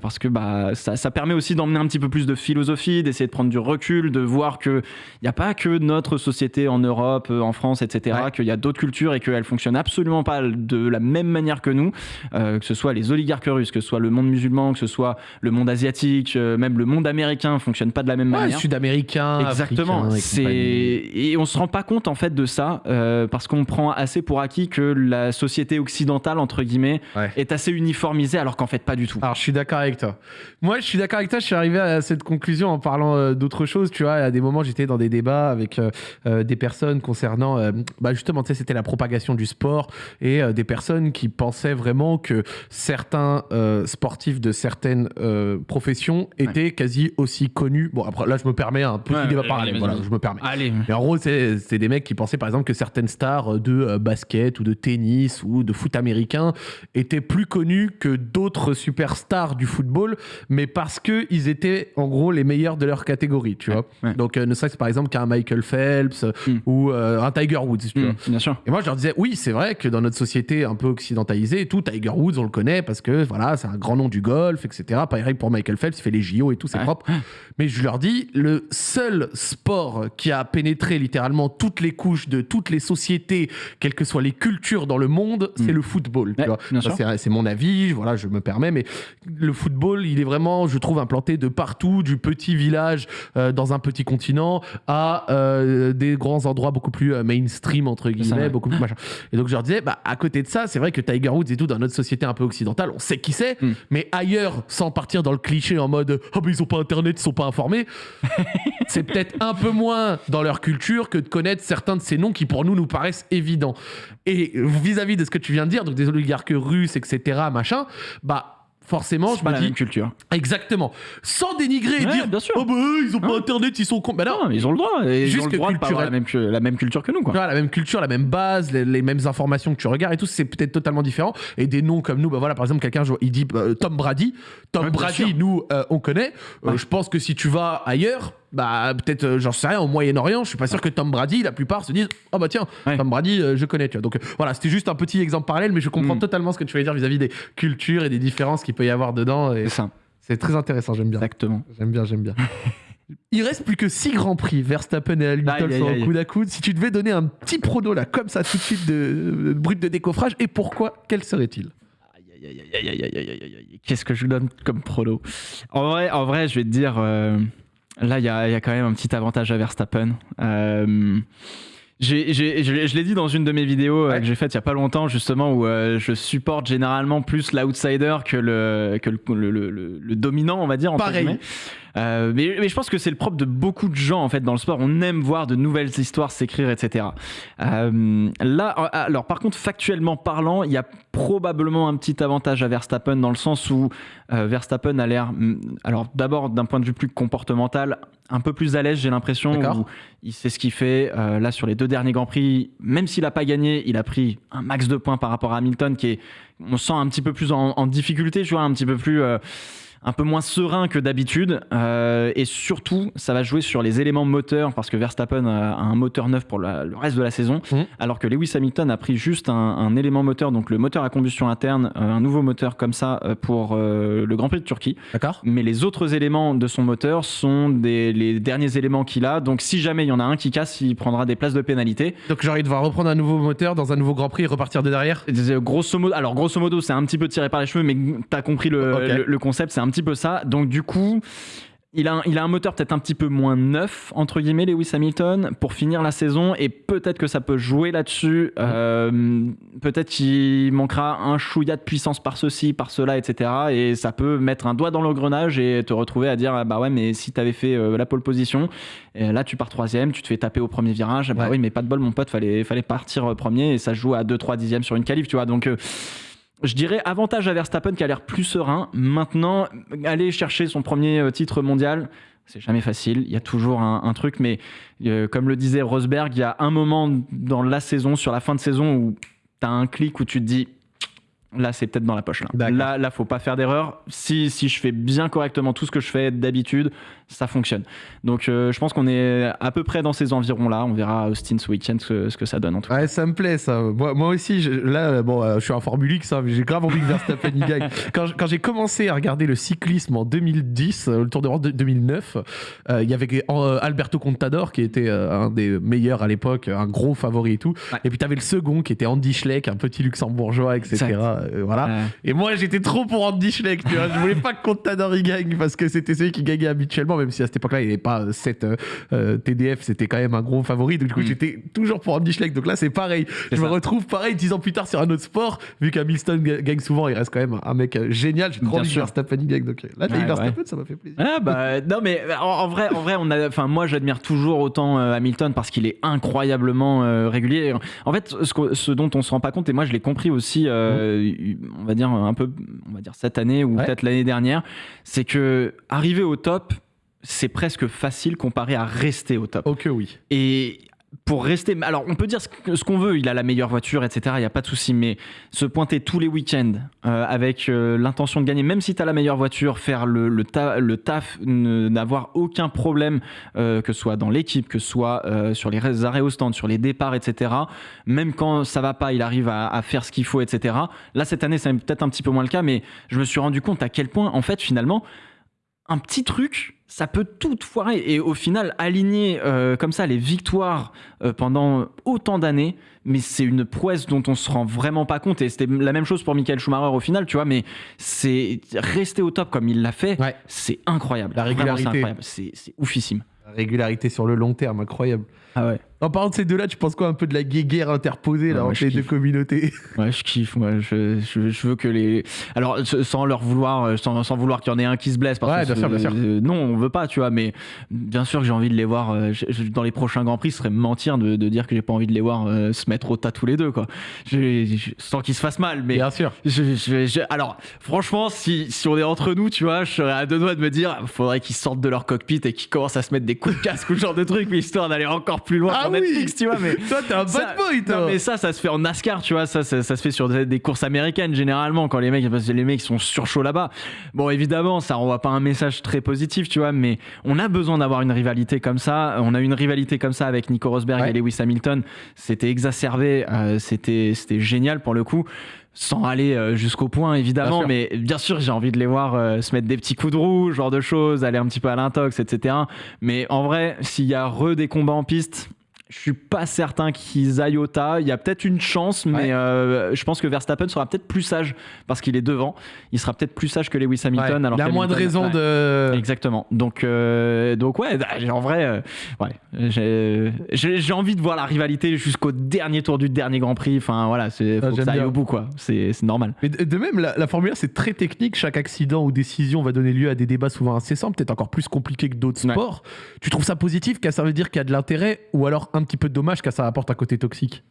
parce que bah ça, ça permet aussi d'emmener un petit peu plus de philosophie, d'essayer de prendre du recul, de voir que il n'y a pas que notre société en Europe, en France, etc. Qu'il y a d'autres cultures et qu'elles fonctionnent absolument pas de la même manière que nous, que ce soit les oligarques russes, que ce soit le monde musulman, que ce soit le monde asiatique, même le monde américain fonctionne pas de la même ouais, manière. Sud-américain, exactement. C'est et on se rend pas compte en fait de ça euh, parce qu'on prend assez pour acquis que la société occidentale entre guillemets est assez uniformisée alors qu'en fait pas du tout. Alors je suis d'accord avec toi. Moi je suis d'accord avec toi. Je suis arrivé à cette conclusion en parlant euh, d'autres choses. Tu vois, à des moments j'étais dans des débats avec euh, des personnes concernant, bah justement, tu sais, c'était la propagation du sport et des personnes qui pensaient vraiment que certains sportifs de certaines professions étaient quasi aussi connu. Bon, après, là, je me permets un petit débat parallèle. Voilà, je me permets. Allez. Mais en gros, c'est des mecs qui pensaient, par exemple, que certaines stars de euh, basket ou de tennis ou de foot américain étaient plus connus que d'autres superstars du football, mais parce qu'ils étaient, en gros, les meilleurs de leur catégorie, tu vois. Donc, euh, ne serait-ce par exemple qu'un Michael Phelps hmm. ou euh, un Tiger Woods, tu hmm, vois. Bien sûr. Et moi, je leur disais, oui, c'est vrai que dans notre société un peu occidentalisée et tout, Tiger Woods, on le connaît parce que, voilà, c'est un grand nom du golf, etc. Pareil pour Michael Phelps, il fait les JO et tout, c'est propre. Mais je leur dis, le seul sport qui a pénétré littéralement toutes les couches de toutes les sociétés, quelles que soient les cultures dans le monde, c'est mm. le football. c'est mon avis, voilà, je me permets, mais le football, il est vraiment, je trouve, implanté de partout, du petit village euh, dans un petit continent à euh, des grands endroits beaucoup plus euh, mainstream, entre guillemets, beaucoup plus machin. Et donc je leur disais, bah, à côté de ça, c'est vrai que Tiger Woods et tout, dans notre société un peu occidentale, on sait qui c'est, mm. mais ailleurs, sans partir dans le cliché en mode, oh, mais ils ont pas internet, ils sont pas informés, <laughs> c'est peut-être un peu moins dans leur culture que de connaître certains de ces noms qui pour nous nous paraissent évidents. Et vis-à-vis -vis de ce que tu viens de dire, donc des oligarques russes, etc., machin, bah forcément, je pas me la dis. même culture. Exactement. Sans dénigrer et Ouais, dire bien sûr. Oh bah, ils ont pas internet, ils sont cons. Bah non, Non, ils ont le droit. Et ils Juste ont le droit de pas avoir la même, la même culture que nous, quoi. La même culture, la même base, les, les mêmes informations que tu regardes et tout, c'est peut-être totalement différent. Et des noms comme nous, bah voilà, par exemple, quelqu'un, il dit bah, Tom Brady. Tom Ouais, Brady, sûr. nous, euh, on connaît. Euh, je pense que si tu vas ailleurs, bah peut-être, euh, j'en sais rien, au Moyen-Orient, je suis pas sûr que Tom Brady, la plupart se disent Oh bah tiens. Tom Brady, euh, je connais, tu vois. Donc euh, voilà, c'était juste un petit exemple parallèle, mais je comprends mm. totalement ce que tu voulais dire vis-à-vis des cultures et des différences qu'il peut y avoir dedans. C'est ça. C'est très intéressant, j'aime bien. Exactement. J'aime bien, j'aime bien. <laughs> Il reste plus que 6 grands prix. Verstappen et Hamilton sont au coude à coude. Si tu devais donner un petit prono là, comme ça, tout de suite, de, de brut de décoffrage, et pourquoi, quel serait-il? Qu'est-ce que je donne comme prono? En vrai, en vrai, je vais te dire. Euh là, il y a, il y a quand même un petit avantage à Verstappen. Euh, je l'ai- je l'ai dit dans une de mes vidéos euh, Ouais. que j'ai faite il y a pas longtemps, justement, où euh, je supporte généralement plus l'outsider que, le, que le, le- le- dominant, on va dire. Pareil. Euh, mais, mais je pense que c'est le propre de beaucoup de gens en fait dans le sport. On aime voir de nouvelles histoires s'écrire, etc. Euh, là, euh, alors par contre, factuellement parlant, il y a probablement un petit avantage à Verstappen dans le sens où euh, Verstappen a l'air, hum, alors d'abord d'un point de vue plus comportemental, un peu plus à l'aise, j'ai l'impression. Il sait ce qu'il fait. Là, sur les deux derniers grands prix, même s'il n'a pas gagné, il a pris un max de points par rapport à Hamilton, qui est, on sent un petit peu plus en, en difficulté, tu vois, un petit peu plus. Un peu moins serein que d'habitude. Euh, et surtout ça va jouer sur les éléments moteurs parce que Verstappen a un moteur neuf pour la- le reste de la saison. Mhm. alors que Lewis Hamilton a pris juste un, un élément moteur donc le moteur à combustion interne euh, un nouveau moteur comme ça euh, pour euh, le Grand Prix de Turquie. D'accord. Mais les autres éléments de son moteur sont des, les derniers éléments qu'il a. Donc si jamais il y en a un qui casse il prendra des places de pénalité. Donc, il devoir reprendre un nouveau moteur dans un nouveau Grand Prix et repartir de derrière? Grosso modo, alors grosso modo, c'est un petit peu tiré par les cheveux, mais t'as compris le, Ok. le, le concept, c'est un petit peu ça. Donc du coup, il a, un, il a un moteur peut-être un petit peu moins neuf, entre guillemets, Lewis Hamilton, pour finir la saison, et peut-être que ça peut jouer là-dessus. Euh, peut-être qu'il manquera un chouïa de puissance par ceci, par cela, etc. Et ça peut mettre un doigt dans l'engrenage et te retrouver à dire ah bah ouais, mais si tu avais fait euh, la pole position, et là tu pars troisième, tu te fais taper au premier virage, bah oui, mais pas de bol, mon pote, fallait, fallait partir premier, et ça joue à 2-3 dixièmes sur une qualif, tu vois. Donc. Euh, je dirais avantage à Verstappen qui a l'air plus serein. Maintenant, aller chercher son premier euh, titre mondial, c'est jamais facile. Il y a toujours un, truc, mais euh, comme le disait Rosberg, il y a un moment dans la saison, sur la fin de saison, où tu as un clic où tu te dis Là, c'est peut-être dans la poche. Là, là, là, faut pas faire d'erreur. Si, si je fais bien correctement tout ce que je fais d'habitude, ça fonctionne. Donc, euh, je pense qu'on est à peu près dans ces environs-là. On verra à Austin ce week-end ce, que ça donne. En tout cas. Ouais, ça me plaît, ça. Moi, moi aussi, je, là, bon, euh, je suis en Formule X, hein, j'ai grave envie que Verstappen y gagne. <laughs> Quand, quand j'ai commencé à regarder le cyclisme en 2010, euh, le Tour de France de 2009, il y avait Alberto Contador qui était un des meilleurs à l'époque, un gros favori et tout. Et puis, tu avais le second qui était Andy Schleck, un petit luxembourgeois, etc. Voilà. Et moi, j'étais trop pour Andy Schleck, tu vois. Je voulais pas que Contador y gagne parce que c'était celui qui gagnait habituellement, même si à cette époque-là, il n'y avait pas 7 euh, euh, TDF, c'était quand même un gros favori. Donc, du coup, mm. j'étais toujours pour Andy Schleck. Donc là, c'est pareil. Je me retrouve pareil 10 ans plus tard sur un autre sport, vu qu'Hamilton gagne souvent, il reste quand même un mec génial. J'ai trop envie que Verstappen gagne. Donc là, t'as Verstappen, ça m'a fait plaisir. Ah, bah, <laughs> non, mais en, vrai, en vrai, on a, moi, j'admire toujours autant Hamilton parce qu'il est incroyablement régulier. En fait, ce, ce, dont on se rend pas compte, et moi, je l'ai compris aussi, mm on va dire un peu, on va dire cette année ou peut-être l'année dernière, c'est que arriver au top, c'est presque facile comparé à rester au top. Ok, oui. Et pour rester. Alors, on peut dire ce qu'on veut, il a la meilleure voiture, etc. Il n'y a pas de souci, mais se pointer tous les week-ends euh, avec euh, l'intention de gagner, même si tu as la meilleure voiture, faire le, le, taf, n'avoir aucun problème, euh, que ce soit dans l'équipe, que ce soit sur les arrêts au stand, sur les départs, etc. Même quand ça va pas, il arrive à, à faire ce qu'il faut, etc. Là, cette année, c'est peut-être un petit peu moins le cas, mais je me suis rendu compte à quel point, en fait, finalement, un petit truc ça peut tout foirer. Et au final, aligner euh, comme ça les victoires euh, pendant autant d'années, mais c'est une prouesse dont on se rend vraiment pas compte. Et c'était la même chose pour Michael Schumacher au final, tu vois, mais c'est rester au top comme il l'a fait, c'est incroyable. La régularité. C'est oufissime. La régularité sur le long terme, incroyable. Ah ouais. En parlant de ces deux-là, tu penses quoi un peu de la guerre interposée là, entre les deux communautés? Ouais, je kiffe. Moi, je, je, veux que les. Alors, sans leur vouloir, euh, sans, sans vouloir qu'il y en ait un qui se blesse. Parce ouais, bien sûr, bien sûr. Euh, non, on veut pas, tu vois. Mais bien sûr que j'ai envie de les voir euh, dans les prochains grands prix. Ce serait mentir de, de dire que j'ai pas envie de les voir se mettre au tas tous les deux, quoi. sans qu'ils se fassent mal, mais. Bien sûr. alors, franchement, si, si on est entre nous, tu vois, je serais à deux doigts de me dire, faudrait qu'ils sortent de leur cockpit et qu'ils commencent à se mettre des coups de casque ou ce genre de truc, mais histoire d'aller encore plus loin. Ah Netflix, tu vois. Mais <laughs> toi, t'es un bad boy, toi. Non, mais ça, ça se fait en NASCAR, tu vois. Ça, ça, se fait sur des, courses américaines généralement quand les mecs, parce que les mecs sont surchauds là-bas. Bon, évidemment, ça renvoie pas un message très positif, tu vois. Mais on a besoin d'avoir une rivalité comme ça. On a une rivalité comme ça avec Nico Rosberg et Lewis Hamilton. C'était exacerbé. Euh, c'était, c'était génial pour le coup sans aller euh, jusqu'au point évidemment, mais bien sûr j'ai envie de les voir euh, se mettre des petits coups de roue, genre de choses, aller un petit peu à l'intox, etc. Mais en vrai, s'il y a re des combats en piste, je suis pas certain qu'ils aillent au tas. Il y a peut-être une chance, mais euh, je pense que Verstappen sera peut-être plus sage parce qu'il est devant. Il sera peut-être plus sage que Lewis Hamilton. Alors il a moins de raisons de. Exactement. Donc, euh, donc ouais, bah, en vrai, euh, ouais, j'ai envie de voir la rivalité jusqu'au dernier tour du dernier Grand Prix. Enfin voilà, c'est ah, faut que ça aille au bout quoi. C'est normal. Mais de, même, la, Formule 1 c'est très technique. Chaque accident ou décision va donner lieu à des débats souvent incessants, peut-être encore plus compliqués que d'autres sports. Tu trouves ça positif, qu'à ça veut dire qu'il y a de l'intérêt, ou alors un petit peu de dommage car ça apporte un côté toxique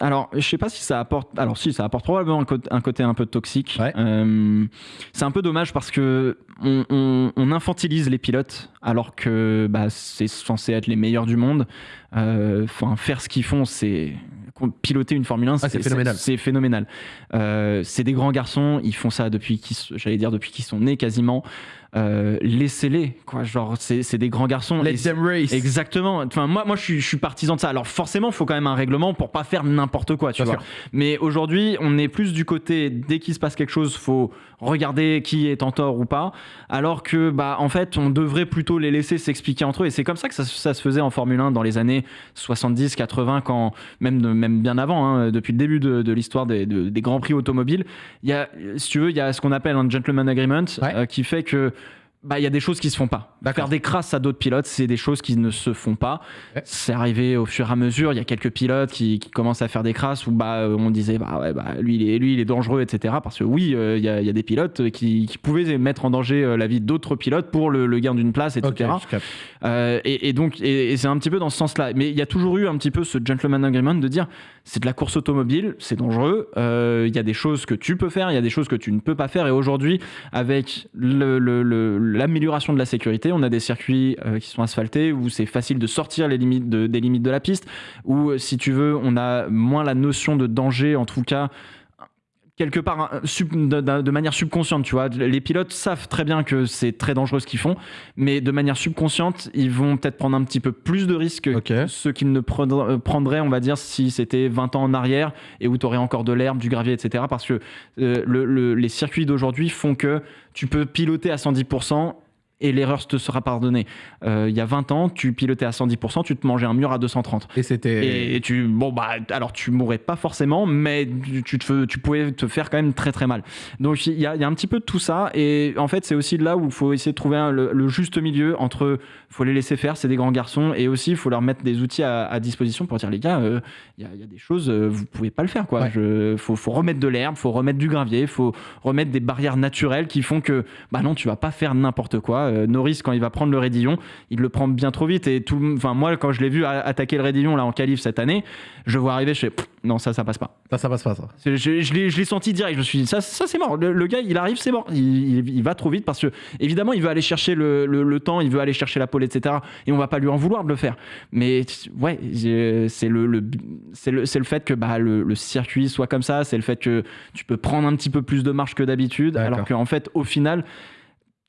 alors, je sais pas si ça apporte. Alors, si, ça apporte probablement un, côté un peu toxique. Euh, c'est un peu dommage parce que on, infantilise les pilotes alors que bah, c'est censé être les meilleurs du monde. Euh, enfin, faire ce qu'ils font, c'est piloter une Formule 1, ah, c'est phénoménal. C'est phénoménal. Euh, c'est des grands garçons, ils font ça depuis qu'ils, j'allais dire depuis qu'ils sont nés quasiment. Euh, laissez-les quoi. Genre c'est des grands garçons. Let them race. Exactement. Enfin moi moi je suis, je suis partisan de ça. Alors forcément il faut quand même un règlement pour pas faire n'importe quoi tu vois. mais aujourd'hui on est plus du côté dès qu'il se passe quelque chose faut regarder qui est en tort ou pas. Alors que bah en fait on devrait plutôt les laisser s'expliquer entre eux. Et c'est comme ça que ça, se faisait en Formule 1 dans les années 70 80 quand même même bien avant hein, depuis le début de, l'histoire des, des grands prix automobiles. Il y a si tu veux il y a ce qu'on appelle un gentleman agreement euh, qui fait que bah, il y a des choses qui se font pas. Faire des crasses à d'autres pilotes, c'est des choses qui ne se font pas. C'est arrivé au fur et à mesure. Il y a quelques pilotes qui, qui, commencent à faire des crasses où bah, on disait bah ouais, bah, lui, il est, lui, il est dangereux, etc. Parce que oui, euh, il y, a, y, a des pilotes qui, qui, pouvaient mettre en danger euh, la vie d'autres pilotes pour le, le gain d'une place, etc. euh, et, et, donc, et, et c'est un petit peu dans ce sens-là. Mais il y a toujours eu un petit peu ce gentleman agreement de dire c'est de la course automobile, c'est dangereux. Euh, il y a des choses que tu peux faire, il y a des choses que tu ne peux pas faire. Et aujourd'hui, avec le, le, le l'amélioration de la sécurité. On a des circuits euh, qui sont asphaltés où c'est facile de sortir les limites de, des limites de la piste. Ou si tu veux, on a moins la notion de danger, en tout cas quelque part de, manière subconsciente, tu vois. Les pilotes savent très bien que c'est très dangereux ce qu'ils font, mais de manière subconsciente, ils vont peut-être prendre un petit peu plus de risques okay. que ceux qu'ils ne prendraient, on va dire, si c'était 20 ans en arrière et où tu aurais encore de l'herbe, du gravier, etc. Parce que euh, le, le, les circuits d'aujourd'hui font que tu peux piloter à 110% et l'erreur te sera pardonnée. Euh, il y a 20 ans, tu pilotais à 110%, tu te mangeais un mur à 230. Et c'était. Et tu. Bon, bah, alors tu mourrais pas forcément, mais tu, te, tu pouvais te faire quand même très très mal. Donc il y a, y a, un petit peu de tout ça. Et en fait, c'est aussi là où il faut essayer de trouver un, le, le, juste milieu entre. Il faut les laisser faire, c'est des grands garçons. Et aussi, il faut leur mettre des outils à, à disposition pour dire les gars, il euh, y, a, y, a, des choses, euh, vous pouvez pas le faire. Il ouais. faut, faut remettre de l'herbe, faut remettre du gravier, faut remettre des barrières naturelles qui font que, bah non, tu vas pas faire n'importe quoi. Euh, Norris, quand il va prendre le Raidillon, il le prend bien trop vite. Et tout, enfin, moi, quand je l'ai vu attaquer le Raidillon là en qualif cette année, je vois arriver, je fais non, ça, ça passe pas. Ça, ça passe pas, ça. Je, je, je l'ai senti direct. Je me suis dit, ça, ça c'est mort. Le, le, gars, il arrive, c'est mort. Il, il, il, va trop vite parce que, évidemment, il veut aller chercher le, le, le, temps, il veut aller chercher la pole, etc. Et on va pas lui en vouloir de le faire. Mais ouais, c'est le, le, c'est le, le fait que bah, le, le circuit soit comme ça. C'est le fait que tu peux prendre un petit peu plus de marche que d'habitude. Alors qu'en fait, au final,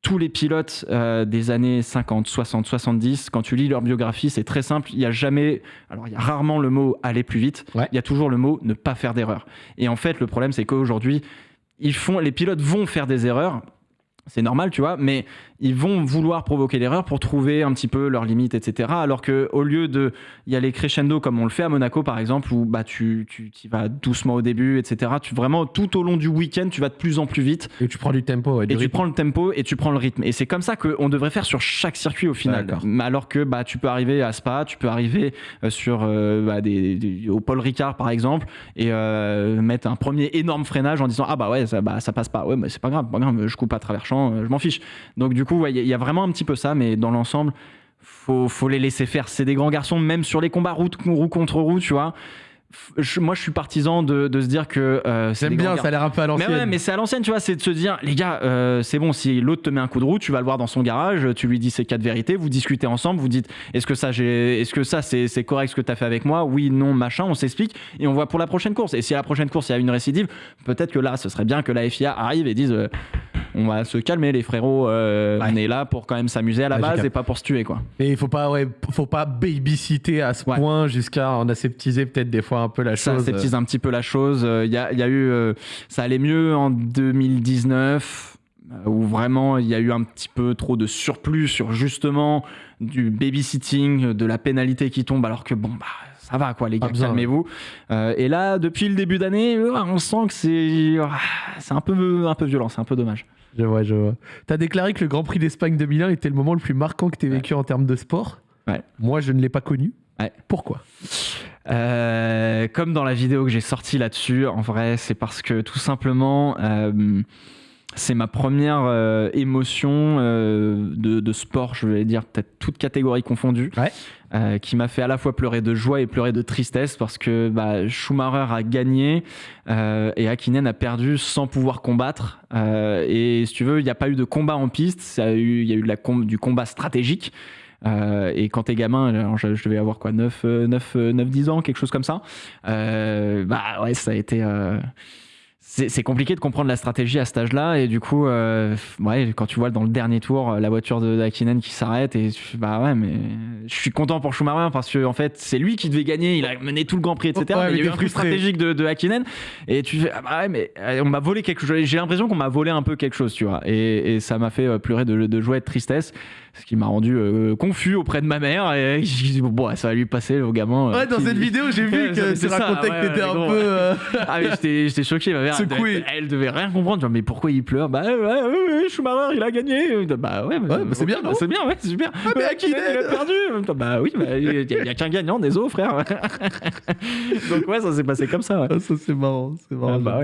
tous les pilotes euh, des années 50, 60, 70, quand tu lis leur biographie, c'est très simple. Il y a jamais, alors il y a rarement le mot aller plus vite. Ouais. Il y a toujours le mot ne pas faire d'erreur. Et en fait, le problème, c'est qu'aujourd'hui, ils font, les pilotes vont faire des erreurs. C'est normal, tu vois, mais ils vont vouloir provoquer l'erreur pour trouver un petit peu leurs limites, etc. Alors que au lieu de y aller crescendo comme on le fait à Monaco par exemple, où bah tu tu y vas doucement au début, etc. Tu vraiment tout au long du week-end, tu vas de plus en plus vite. Et tu prends du tempo. Ouais, du et rythme. tu prends le tempo et tu prends le rythme. Et c'est comme ça qu'on devrait faire sur chaque circuit au final. Alors que bah tu peux arriver à Spa, tu peux arriver euh, sur euh, bah, des, des, au Paul Ricard par exemple et euh, mettre un premier énorme freinage en disant ah bah ouais ça bah ça passe pas. Ouais mais c'est pas grave, pas grave, je coupe à travers champ, je m'en fiche. Donc du coup il ouais, y, y, a vraiment un petit peu ça, mais dans l'ensemble, faut, faut les laisser faire. C'est des grands garçons, même sur les combats roue, roue contre roue, tu vois. Je, moi je suis partisan de, de se dire que euh, j'aime bien ça a l'air un peu à l'ancienne mais ouais mais c'est à l'ancienne tu vois c'est de se dire les gars euh, c'est bon si l'autre te met un coup de roue tu vas le voir dans son garage tu lui dis ses quatre vérités vous discutez ensemble vous dites est-ce que ça est-ce que ça c'est correct ce que tu as fait avec moi? Oui non machin on s'explique et on voit pour la prochaine course et si à la prochaine course il y a une récidive peut-être que là ce serait bien que la FIA arrive et dise euh, on va se calmer les frérots euh, ouais. on est là pour quand même s'amuser à la ouais, base et pas pour se tuer quoi et il faut pas ouais, faut pas babysitter à ce point jusqu'à en aseptiser peut-être des fois un peu la ça chose ça aseptise un petit peu la chose il y a, y a eu euh, ça allait mieux en 2019 où vraiment il y a eu un petit peu trop de surplus sur justement du babysitting, de la pénalité qui tombe alors que bon bah ça va quoi les gars, calmez-vous. Euh, et là, depuis le début d'année, on sent que c'est c'est un peu un peu violent, c'est un peu dommage. Je vois, je vois. Tu as déclaré que le Grand Prix d'Espagne 2001 était le moment le plus marquant que tu aies vécu ouais. en termes de sport. Ouais. Moi, je ne l'ai pas connu. Ouais. Pourquoi? Euh, Comme dans la vidéo que j'ai sortie là-dessus, en vrai, c'est parce que tout simplement, euh, c'est ma première euh, émotion euh, de, de, sport, je vais dire peut-être toute catégorie confondue, ouais. euh, qui m'a fait à la fois pleurer de joie et pleurer de tristesse parce que bah, Schumacher a gagné et Hakkinen a perdu sans pouvoir combattre. Et si tu veux, il n'y a pas eu de combat en piste, ça a eu, il y a eu de la com du combat stratégique. Euh, et quand t'es gamin, je, je, devais avoir quoi, 9, 9, 9, 10 ans, quelque chose comme ça. Euh, bah ouais, ça a été c'est compliqué de comprendre la stratégie à cet âge-là et du coup, euh, ouais, quand tu vois dans le dernier tour la voiture de Hakkinen qui s'arrête et tu, bah ouais, mais je suis content pour Schumacher parce que en fait c'est lui qui devait gagner, il a mené tout le Grand Prix, etc. Ouais, mais il y a eu un truc stratégique de, de Hakkinen et tu fais ah bah ouais, mais euh, on m'a volé quelque chose. J'ai l'impression qu'on m'a volé un peu quelque chose, tu vois, et, et ça m'a fait euh, pleurer de, de joie et de tristesse ce qui m'a rendu euh, confus auprès de ma mère et <laughs> je dis bon ça va lui passer au gamin ouais dans qui... cette vidéo j'ai vu <laughs> que tu racontais que t'étais un gros. peu euh... ah mais j'étais choqué ma mère, elle Secoué. devait, elle devait rien comprendre. Genre, mais pourquoi il pleure? Bah ouais, ouais, ouais, Schumacher, il a gagné. Bah ouais, Ouais, bah, c'est bien, non? C'est bien, ouais, c'est super. mais à qui il a perdu. Bah oui, bah, il y a, il y a qu'un gagnant, des os, frère. <laughs> Donc ouais, ça s'est passé comme ça. ouais. Ah, ça c'est marrant, c'est marrant. Ah, bah.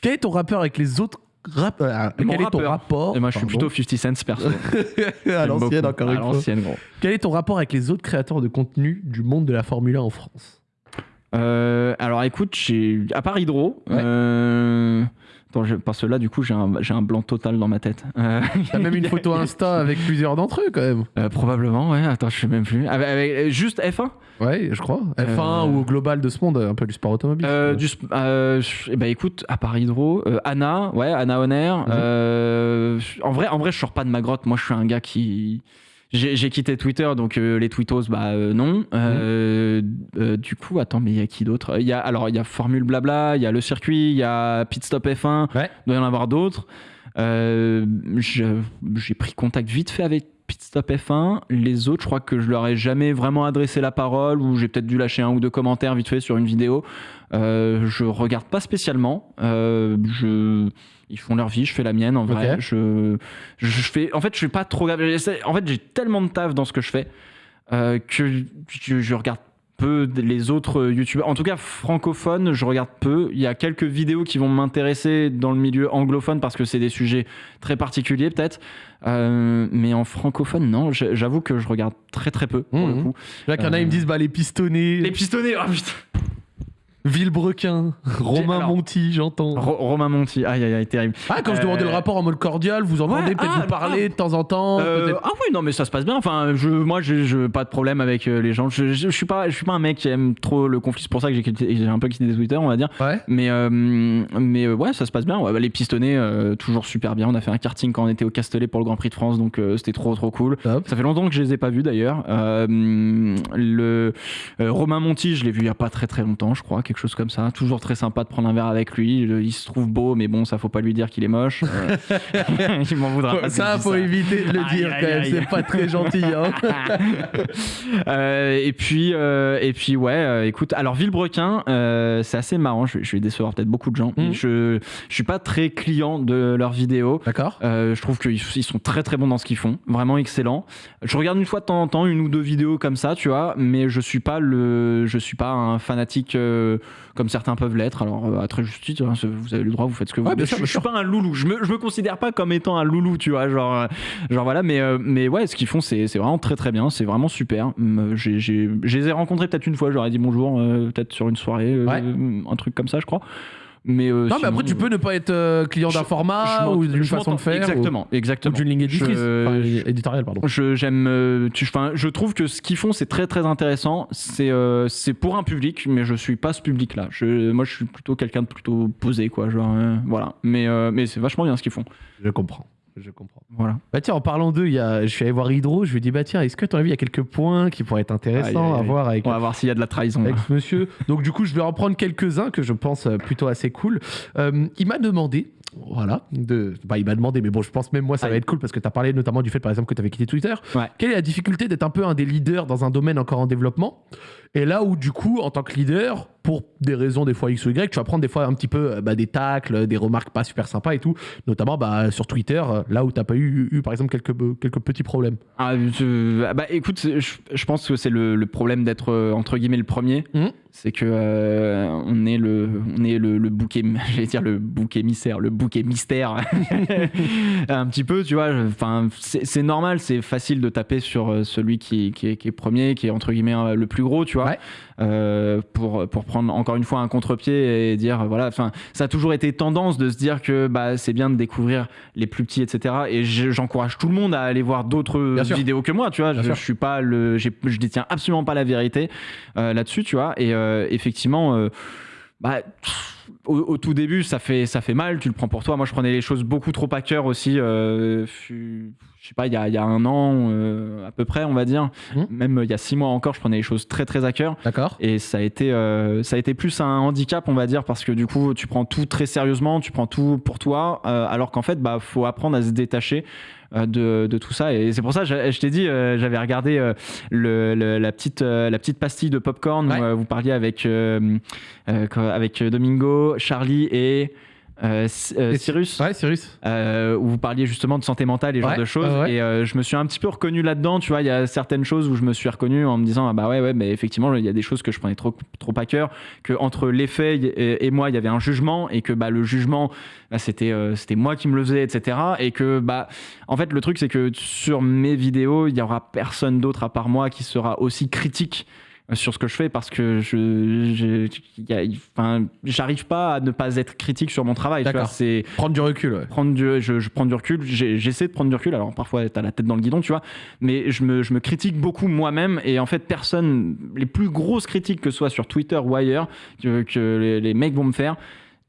Quel est ton rappeur avec les autres rappeurs Mon Quel est ton rapport Et moi, je suis pardon, plutôt 50 Cent perso. <laughs> à l'ancienne encore À une fois. l'ancienne, gros. Quel est ton rapport avec les autres créateurs de contenu du monde de la Formule 1 en France? Euh, alors écoute, à part Hydro, Ouais. Attends, je- parce que là du coup j'ai un, blanc total dans ma tête. Euh, <laughs> T'as même une photo <laughs> Insta avec plusieurs d'entre eux quand même. euh, probablement, ouais. Attends, je sais même plus. Avec, avec- juste F1. Ouais, je crois. F1 Euh, ou au global de ce monde, un peu du sport automobile. Euh, du, sp- eh ben écoute, à part Hydro, Anna, ouais, Anna Honner. Mhm. en vrai, en vrai, je sors pas de ma grotte. Moi, je suis un gars qui j'ai quitté Twitter, donc euh, les tweetos, bah euh, non. Euh, euh, du coup, attends, mais il y a qui d'autre? Il y a alors il y a Formule Blabla, il y a le circuit, il y a Pit Stop F1. Ouais. Il doit y en avoir d'autres. J'ai pris contact vite fait avec Pit Stop F1. Les autres, je crois que je leur ai jamais vraiment adressé la parole ou j'ai peut-être dû lâcher un ou deux commentaires vite fait sur une vidéo. Je regarde pas spécialement. Je... Ils font leur vie, je fais la mienne en vrai. Je... je fais... En fait, je suis pas trop. En fait, j'ai tellement de taf dans ce que je fais euh, que je, je regarde peu les autres youtubeurs. En tout cas, francophones, je regarde peu. Il y a quelques vidéos qui vont m'intéresser dans le milieu anglophone parce que c'est des sujets très particuliers peut-être. Euh, mais en francophone, non. J'avoue que je regarde très très peu pour le coup. Là, qu'il y en a, ils me disent bah, les pistonnés, Les pistonnés, oh putain. Villebrequin, Romain alors- Monti, j'entends. Ro- Romain Monti, aïe aïe aïe, terrible. Ah, quand je Euh, demandais le rapport en mode cordial, vous entendez Ouais, peut-être ah, vous parler de temps en temps Euh, ah oui non mais ça se passe bien. Enfin je moi j'ai je- pas de problème avec euh, les gens. Je, je, je suis pas je suis pas un mec qui aime trop le conflit. C'est pour ça que j'ai un peu quitté Twitter on va dire. Ouais. mais euh, mais euh, ouais ça se passe bien. Ouais, bah, les pistonnés euh, toujours super bien. On a fait un karting quand on était au Castellet pour le Grand Prix de France donc euh, c'était trop trop cool. Top. ça fait longtemps que je les ai pas vus d'ailleurs. Euh, le euh, Romain Monti je l'ai vu il y a pas très très longtemps je crois quelque chose comme ça toujours très sympa de prendre un verre avec lui il se trouve beau mais bon ça faut pas lui dire qu'il est moche Euh, <laughs> il m'en voudra pas Ça, faut ça. éviter de le Aïe, dire aïe, quand même, aïe. c'est pas très gentil. Hein. <laughs> Euh, et puis euh, et puis ouais euh, écoute alors Villebrequin c'est assez marrant je, vais- je vais décevoir peut-être beaucoup de gens Mhm. je je suis pas très client de leurs vidéos D'accord je trouve qu'ils ils sont très très bons dans ce qu'ils font, vraiment excellents. Je regarde une fois de temps en temps une ou deux vidéos comme ça, tu vois, mais je suis pas le, je suis pas un fanatique euh, comme certains peuvent l'être. Alors euh, à très juste titre, hein, vous avez le droit, vous faites ce que vous voulez. je, je suis pas un loulou, je me, je me considère pas comme étant un loulou, tu vois, genre, euh, genre voilà, mais euh, mais ouais, ce qu'ils font c'est vraiment très très bien, c'est vraiment super. J'ai- Je les ai rencontrés peut-être une fois, j'aurais dit bonjour, euh, peut-être sur une soirée, euh, Ouais. un truc comme ça, je crois. Mais euh, Non, mais après, tu peux ne pas être euh, client d'un format je ou d'une façon de faire. ou- Exactement, Ou, exactement. d'une ligne éditrice. Je- Enfin, éditoriale, pardon. Je j'aime, euh, tu- enfin, je trouve que ce qu'ils font c'est très très intéressant. C'est euh, c'est pour un public, mais je suis pas ce public-là. Je, moi, je suis plutôt quelqu'un de plutôt posé, quoi. Genre, euh, voilà. Mais euh, mais c'est vachement bien ce qu'ils font. Je comprends. Je comprends. Voilà. Bah tiens, en parlant d'eux, il y a... je suis allé voir Hydro, je lui ai dit, bah tiens, est-ce que tu as vu, il y a quelques points qui pourraient être intéressants à voir avec, On va voir s'il y a de la trahison. avec ce monsieur. Donc du coup, je vais en prendre quelques-uns que je pense euh, plutôt assez cool. Euh, il m'a demandé, voilà, de... bah, il m'a demandé, mais bon, je pense même moi, ça va être cool parce que tu as parlé notamment du fait, par exemple, que tu avais quitté Twitter. Ouais. Quelle est la difficulté d'être un peu un des leaders dans un domaine encore en développement? Et là où, du coup, en tant que leader, pour des raisons des fois X ou Y, tu vas prendre des fois un petit peu euh, bah, des tacles, des remarques pas super sympas et tout, notamment bah, sur Twitter, euh, là où tu pas eu, eu, par exemple, quelques, quelques petits problèmes. Ah, je- bah écoute, je, je pense que c'est le, le problème d'être euh, entre guillemets le premier. Mhm. C'est que euh, on est le, on est le, le bouc émi- <laughs> j'allais dire le bouc émissaire, le bouc mystère. <laughs> un petit peu, tu vois. Enfin, c'est normal, c'est facile de taper sur celui qui, qui, est, qui est premier, qui est entre guillemets le plus gros, tu vois. Ouais. Euh, pour, pour prendre encore une fois un contre-pied et dire voilà enfin ça a toujours été tendance de se dire que bah, c'est bien de découvrir les plus petits etc et je- j'encourage tout le monde à aller voir d'autres vidéos que moi tu vois. Je, je suis pas le je détiens absolument pas la vérité euh, là-dessus tu vois. Et euh, effectivement bah, pff, au, au tout début, ça fait, ça fait mal, tu le prends pour toi. Moi, je prenais les choses beaucoup trop à cœur aussi. euh, je sais pas, il y a, il y a un an euh, à peu près, on va dire. Mhm. Même il y a six mois encore, je prenais les choses très très à cœur. D'accord Et ça a, été, euh, ça a été plus un handicap, on va dire, parce que du coup, tu prends tout très sérieusement, tu prends tout pour toi, euh, alors qu'en fait, bah, faut apprendre à se détacher de, de, tout ça. Et c'est pour ça, je, je t'ai dit, j'avais regardé le, la, petite, la petite pastille de popcorn où vous parliez avec, avec Domingo, Charlie et. Euh, euh, Cyrus, ouais, Cyrus. Euh, où vous parliez justement de santé mentale et ce genre de choses. Et je me suis un petit peu reconnu là-dedans. Tu vois, il y a certaines choses où je me suis reconnu en me disant ah bah ouais ouais, mais effectivement il y a des choses que je prenais trop trop à cœur. Que entre les faits et, moi il y avait un jugement et que bah le jugement bah, c'était c'était moi qui me le faisais etc. Et que bah en fait le truc c'est que sur mes vidéos il y aura personne d'autre à part moi qui sera aussi critique sur ce que je fais parce que je, enfin, j'arrive pas à ne pas être critique sur mon travail. C'est prendre du recul. Prendre du, je, prends du recul. J'essaie de prendre du recul. Alors parfois t'as la tête dans le guidon, tu vois. Mais je me, je me critique beaucoup moi-même et en fait personne, les plus grosses critiques que ce soit sur Twitter ou ailleurs que, que les, les mecs vont me faire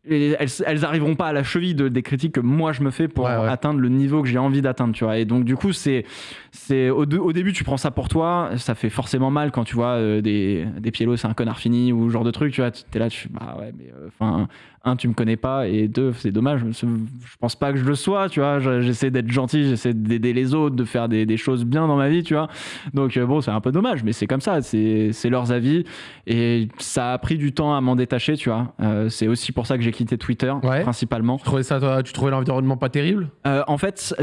elles, elles arriveront pas à la cheville de, des critiques que moi je me fais pour atteindre le niveau que j'ai envie d'atteindre, tu vois. Et donc du coup, c'est, c'est au, au, début tu prends ça pour toi, ça fait forcément mal quand tu vois euh, des, des c'est un connard fini ou ce genre de truc, tu vois. T'es là, tu bah ouais, mais euh, un, tu me connais pas, et deux, c'est dommage. Je pense pas que je le sois, tu vois. J'essaie d'être gentil, j'essaie d'aider les autres, de faire des, des, choses bien dans ma vie, tu vois. Donc euh, bon, c'est un peu dommage, mais c'est comme ça, c'est, leurs avis, et ça a pris du temps à m'en détacher, tu vois. c'est aussi pour ça que j'ai quitté Twitter, principalement. Tu trouvais ça, toi, tu trouvais l'environnement pas terrible? En fait,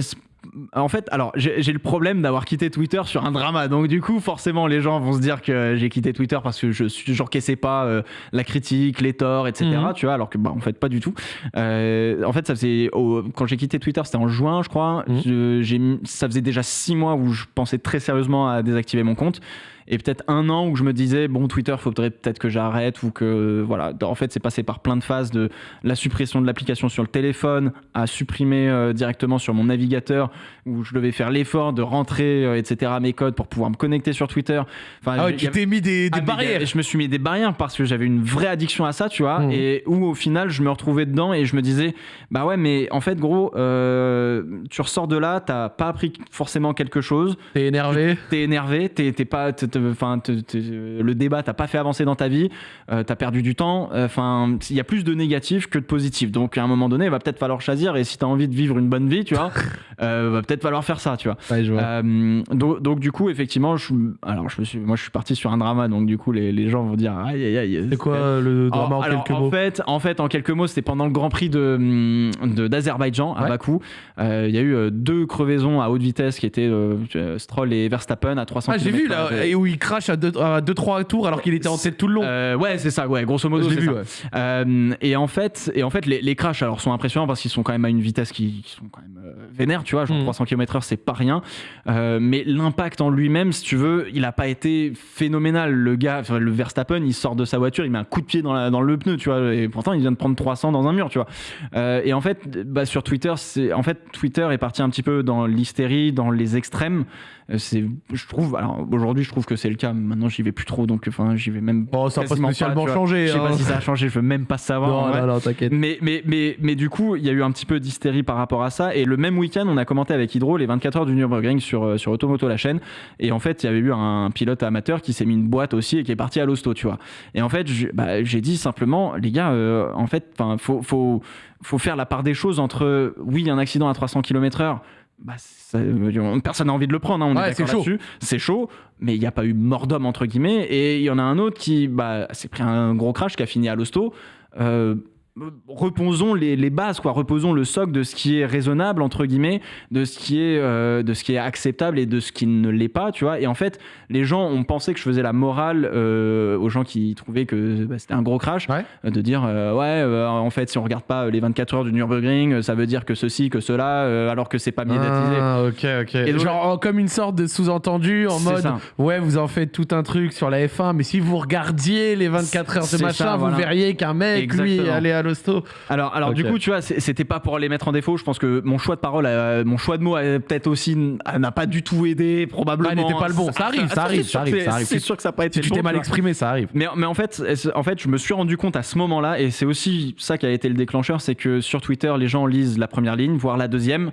en fait, alors j'ai le problème d'avoir quitté Twitter sur un drama, donc du coup forcément les gens vont se dire que j'ai quitté Twitter parce que je j'encaissais pas euh, la critique, les torts, etc. Mhm. Tu vois, alors que bah en fait pas du tout. Euh, en fait, ça faisait quand j'ai quitté Twitter, c'était en juin, je crois. Mhm. ça faisait déjà six mois où je pensais très sérieusement à désactiver mon compte et peut-être un an où je me disais bon Twitter faudrait peut-être que j'arrête ou que voilà. En fait c'est passé par plein de phases de la suppression de l'application sur le téléphone à supprimer euh, directement sur mon navigateur où je devais faire l'effort de rentrer euh, etc mes codes pour pouvoir me connecter sur Twitter. Enfin ah tu t'es mis des, des ah, barrières. je me suis mis des barrières parce que j'avais une vraie addiction à ça tu vois mmh. et où au final je me retrouvais dedans et je me disais bah ouais mais en fait gros euh, tu ressors de là t'as pas appris forcément quelque chose. T'es énervé. T'es énervé t'es pas enfin, le débat t'as pas fait avancer dans ta vie, euh, tu as perdu du temps. Enfin, il y a plus de négatifs que de positifs. Donc, à un moment donné, il va peut-être falloir choisir. Et si tu as envie de vivre une bonne vie, tu vois, <laughs> euh, va peut-être falloir faire ça, tu vois. Euh, donc, du coup, effectivement, je, alors, je me suis, moi, je suis parti sur un drama. Donc, du coup, les, les gens vont dire, aïe, aïe, aïe. C'est quoi le drama en, quelques mots en fait, en fait, en quelques mots, c'était pendant le Grand Prix de d'Azerbaïdjan à Bakou. Il y a eu deux crevaisons à haute vitesse qui étaient Stroll et Verstappen à 300 ah, J'ai vu là, et où il crash à 2-3 tours alors qu'il était en tête tout le long. Euh, ouais, c'est ça, ouais, grosso modo. Vu, euh, et en fait, et en fait les, les crashs alors, sont impressionnants parce qu'ils sont quand même à une vitesse qui, sont quand même euh, vénères, tu vois, genre 300 km/h, c'est pas rien. mais l'impact en lui-même, si tu veux, il a pas été phénoménal. Le gars, le Verstappen, il sort de sa voiture, il met un coup de pied dans, la, dans le pneu, tu vois, et pourtant il vient de prendre 300 dans un mur, tu vois. et en fait, bah, sur Twitter, c'est en fait Twitter est parti un petit peu dans l'hystérie, dans les extrêmes. Euh, c'est, je trouve, alors aujourd'hui, je trouve que c'est le cas. Maintenant, j'y vais plus trop, donc enfin, j'y vais même. Bon, ça n'a pas spécialement changé. Je sais pas hein. si ça a changé, je veux même pas savoir. Non, non, t'inquiète. Mais, mais, mais, mais du coup, il y a eu un petit peu d'hystérie par rapport à ça. Et le même week-end, on a commenté avec Hydro les 24 heures du Nürburgring sur, euh, sur Automoto, la chaîne. Et en fait, il y avait eu un pilote amateur qui s'est mis une boîte aussi et qui est parti à l'hosto, tu vois. Et en fait, bah, j'ai dit simplement, les gars, euh, en fait, enfin, faut, faut, faut faire la part des choses entre, oui, un accident à 300 km/h bah, personne n'a envie de le prendre, hein, on est d'accord là C'est chaud, mais il n'y a pas eu mort d'homme entre guillemets. Et il y en a un autre qui bah, s'est pris un gros crash qui a fini à l'hosto. Euh, reposons les, les, bases, quoi. Reposons le socle de ce qui est raisonnable entre guillemets, de ce qui est euh, de ce qui est acceptable et de ce qui ne l'est pas, tu vois. Et en fait, les gens ont pensé que je faisais la morale euh, aux gens qui trouvaient que bah, c'était un gros crash, de dire euh, ouais, en fait, si on regarde pas les 24 heures du Nürburgring, ça veut dire que ceci, que cela, alors que c'est pas médiatisé. Ah, ok, ok. Et genre comme une sorte de sous-entendu en mode ouais, vous en faites tout un truc sur la F1, mais si vous regardiez les 24 heures de machin, vous verriez qu'un mec lui allait à alors, alors du coup, tu vois, c'était pas pour les mettre en défaut. Je pense que mon choix de parole, mon choix de mots, peut-être aussi n'a pas du tout aidé, probablement. Ah, n'était pas le bon. Ça arrive, ça arrive, ça arrive. C'est sûr que ça n'a pas été. Si tu t'es mal exprimé, ça arrive. Mais, mais en fait, en fait, je me suis rendu compte à ce moment-là, et c'est aussi ça qui a été le déclencheur, c'est que sur Twitter, les gens lisent la première ligne, voire la deuxième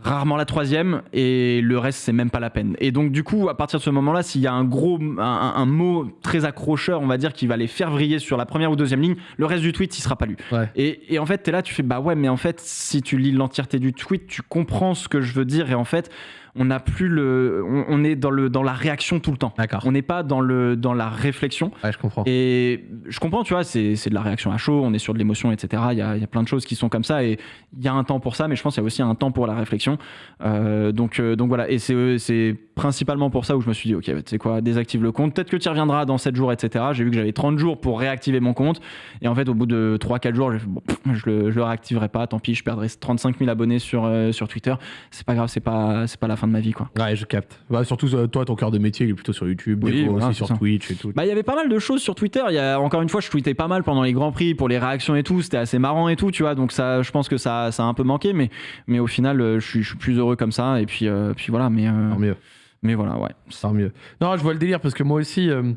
rarement la troisième, et le reste, c'est même pas la peine. Et donc, du coup, à partir de ce moment-là, s'il y a un gros, un, un mot très accrocheur, on va dire, qui va les faire vriller sur la première ou deuxième ligne, le reste du tweet, il sera pas lu. Ouais. Et, et en fait, tu es là, tu fais, bah ouais, mais en fait, si tu lis l'entièreté du tweet, tu comprends ce que je veux dire, et en fait, on n'a plus le, on, on est dans le dans la réaction tout le temps. D'accord. On n'est pas dans le dans la réflexion. Ouais, je comprends. Et je comprends, tu vois, c'est c'est de la réaction à chaud, on est sur de l'émotion, etc. Il y a, il y a plein de choses qui sont comme ça et il y a un temps pour ça, mais je pense qu'il y a aussi un temps pour la réflexion. Euh, donc, euh, donc voilà, et c'est euh, c'est principalement pour ça où je me suis dit, ok, tu sais quoi, désactive le compte, peut-être que tu y reviendras dans 7 jours, etc. J'ai vu que j'avais 30 jours pour réactiver mon compte, et en fait, au bout de 3-4 jours, bon, pff, je, le, je le réactiverai pas, tant pis, je perdrai 35 000 abonnés sur, euh, sur Twitter. C'est pas grave, c'est pas, c'est pas la fin de ma vie, quoi. Ouais, je capte. Bah, surtout, euh, toi, ton cœur de métier, il est plutôt sur YouTube, Oui, voilà, aussi sur ça. Twitch et tout. Bah, il y avait pas mal de choses sur Twitter. Il y a, encore une fois, je tweetais pas mal pendant les Grands Prix pour les réactions et tout. C'était assez marrant et tout, tu vois. Donc, ça, je pense que ça, ça a un peu manqué, mais, mais au final, euh, je suis, je suis plus heureux comme ça. Et puis, euh, puis voilà, mais, euh, mieux. mais voilà, ouais. Tant mieux. Non, je vois le délire parce que moi aussi. euh,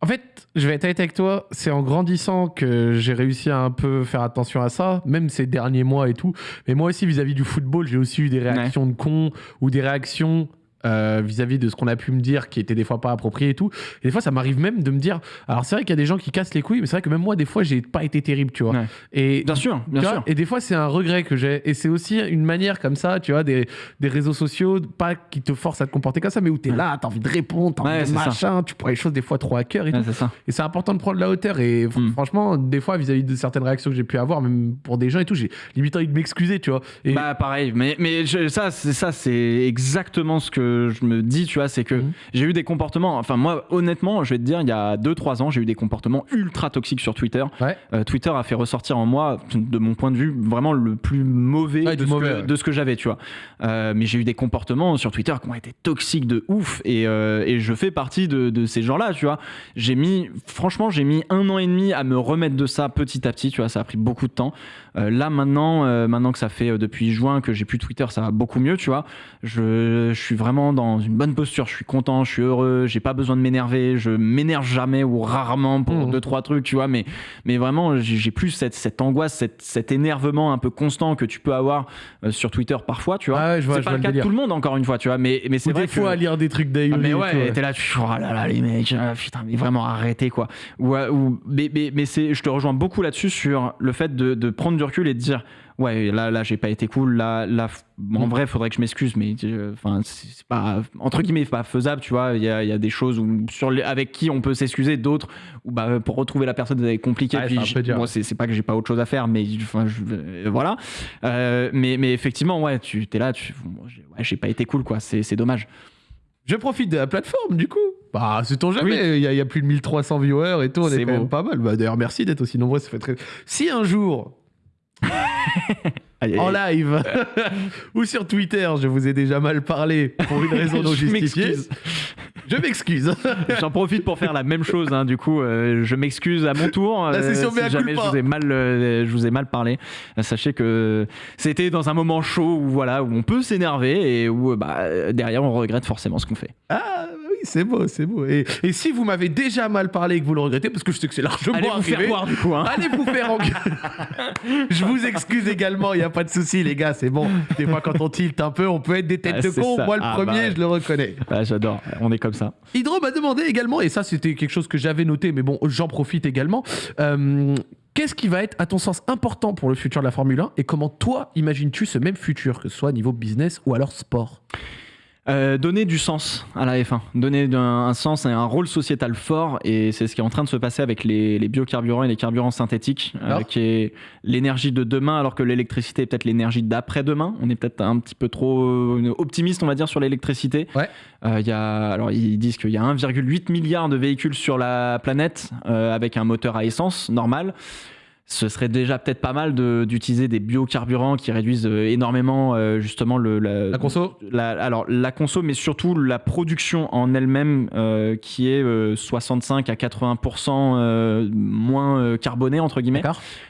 En fait, je vais être honnête avec toi, c'est en grandissant que j'ai réussi à un peu faire attention à ça, même ces derniers mois et tout. Mais moi aussi, vis-à-vis du football, j'ai aussi eu des réactions de cons ou des réactions euh, vis-à-vis de ce qu'on a pu me dire qui étaient des fois pas appropriées et tout. Et des fois, ça m'arrive même de me dire. Alors, c'est vrai qu'il y a des gens qui cassent les couilles, mais c'est vrai que même moi, des fois, j'ai pas été terrible, tu vois. Ouais. Et Bien sûr, bien vois, sûr. Et des fois, c'est un regret que j'ai. Et c'est aussi une manière comme ça, tu vois, des, des réseaux sociaux, pas qui te forcent à te comporter comme ça, mais où t'es Ouais. là, t'as envie de répondre, t'as Ouais, envie de c'est ça. machin, tu prends les choses des fois trop à cœur et Ouais, tout. ça. Et c'est important de prendre la hauteur. Et Mm. franchement, des fois, vis-à-vis de certaines réactions que j'ai pu avoir, même pour des gens et tout, j'ai limite envie de m'excuser, tu vois. Et Bah pareil, mais, mais je- ça, c'est exactement ce que je me dis, tu vois, c'est que Mhm. j'ai eu des comportements. Enfin moi, honnêtement, je vais te dire, il y a 2-3 ans, j'ai eu des comportements ultra toxiques sur Twitter. Ouais. Euh, Twitter a fait ressortir en moi, de mon point de vue, vraiment le plus mauvais, Ouais, de, ce mauvais, que, ouais. de ce que j'avais, tu vois. Euh, mais j'ai eu des comportements sur Twitter qui ont été toxiques de ouf, et, euh, et je fais partie de, de ces gens-là, tu vois. J'ai mis, franchement, j'ai mis un an et demi à me remettre de ça petit à petit, tu vois. Ça a pris beaucoup de temps. Là maintenant, maintenant que ça fait depuis juin que j'ai plus Twitter, ça va beaucoup mieux, tu vois. Je, je suis vraiment dans une bonne posture. Je suis content, je suis heureux. J'ai pas besoin de m'énerver. Je m'énerve jamais ou rarement pour Mhm. deux trois trucs, tu vois. Mais mais vraiment, j'ai plus cette, cette angoisse, cette, cet énervement un peu constant que tu peux avoir euh, sur Twitter parfois, tu vois. Ah ouais, c'est pas le cas de tout le monde, encore une fois, tu vois. Mais mais c'est vrai des fois que à lire des trucs d'Aïuri. ah, mais ouais, t'es là, tu oh là là, les mecs, ah, putain, mais vraiment arrêtez quoi. Ou, euh, ou- mais mais, mais c'est, je te rejoins beaucoup là-dessus sur le fait de, de prendre du recul et de dire, ouais, là, là, j'ai pas été cool, là, là, en Mm. vrai, faudrait que je m'excuse, mais euh, enfin, c'est c'est pas entre guillemets pas faisable, tu vois. Il y a, y a des choses où, sur les, avec qui on peut s'excuser, d'autres où bah pour retrouver la personne c'est compliqué. Ouais, puis c'est moi, c'est c'est pas que j'ai pas autre chose à faire, mais enfin, euh, voilà. Euh, mais mais effectivement, ouais, tu t'es là, tu, bon, j'ai ouais, pas été cool, quoi. C'est c'est dommage. Je profite de la plateforme, du coup. Bah, c'est ton jamais. Oui. Il y, a- il y a plus de 1300 viewers et tout. On est, quand même pas mal. Bah, D'ailleurs, merci d'être aussi nombreux. Ça fait très. Si un jour, <laughs> en live <laughs> ou sur Twitter, je vous ai déjà mal parlé pour une raison <laughs> non Je justifiée, m'excuse. je m'excuse. J'en profite pour faire la même chose. hein. Du coup, euh, je m'excuse à mon tour. La euh, session si jamais je vous ai mal, euh, je vous ai mal parlé. Sachez que c'était dans un moment chaud où voilà où on peut s'énerver et où bah, derrière on regrette forcément ce qu'on fait. Ah oui, c'est beau, c'est beau. Et, et si vous m'avez déjà mal parlé et que vous le regrettez, parce que je sais que c'est largement Allez vous faire voir du coup. hein. Allez vous faire engueuler. <laughs> je vous excuse également, il n'y a pas de souci, les gars, c'est bon. Des fois, quand on tilte un peu, on peut être des têtes Ah, de c'est con. ça. Moi, le Ah, premier, bah je le reconnais. Ah, J'adore. On est comme ça. Hydro m'a demandé également, et ça, c'était quelque chose que j'avais noté, mais bon, j'en profite également. euh, Qu'est-ce qui va être, à ton sens, important pour le futur de la Formule 1 et comment toi imagines-tu ce même futur, que ce soit niveau business ou alors sport? Euh, donner du sens à la F1, donner un, un sens et un rôle sociétal fort, et c'est ce qui est en train de se passer avec les, les biocarburants et les carburants synthétiques, euh, qui est l'énergie de demain, alors que l'électricité est peut-être l'énergie d'après-demain. On est peut-être un petit peu trop euh, optimiste, on va dire, sur l'électricité. Ouais. Euh, il y a, alors ils disent qu'il y a 1,8 milliard de véhicules sur la planète euh, avec un moteur à essence normal ce serait déjà peut-être pas mal de- d'utiliser des biocarburants qui réduisent euh, énormément euh, justement le, la, La conso la- alors la conso, mais surtout la production en elle-même euh, qui est euh, 65 à 80% euh, moins carbonée entre guillemets.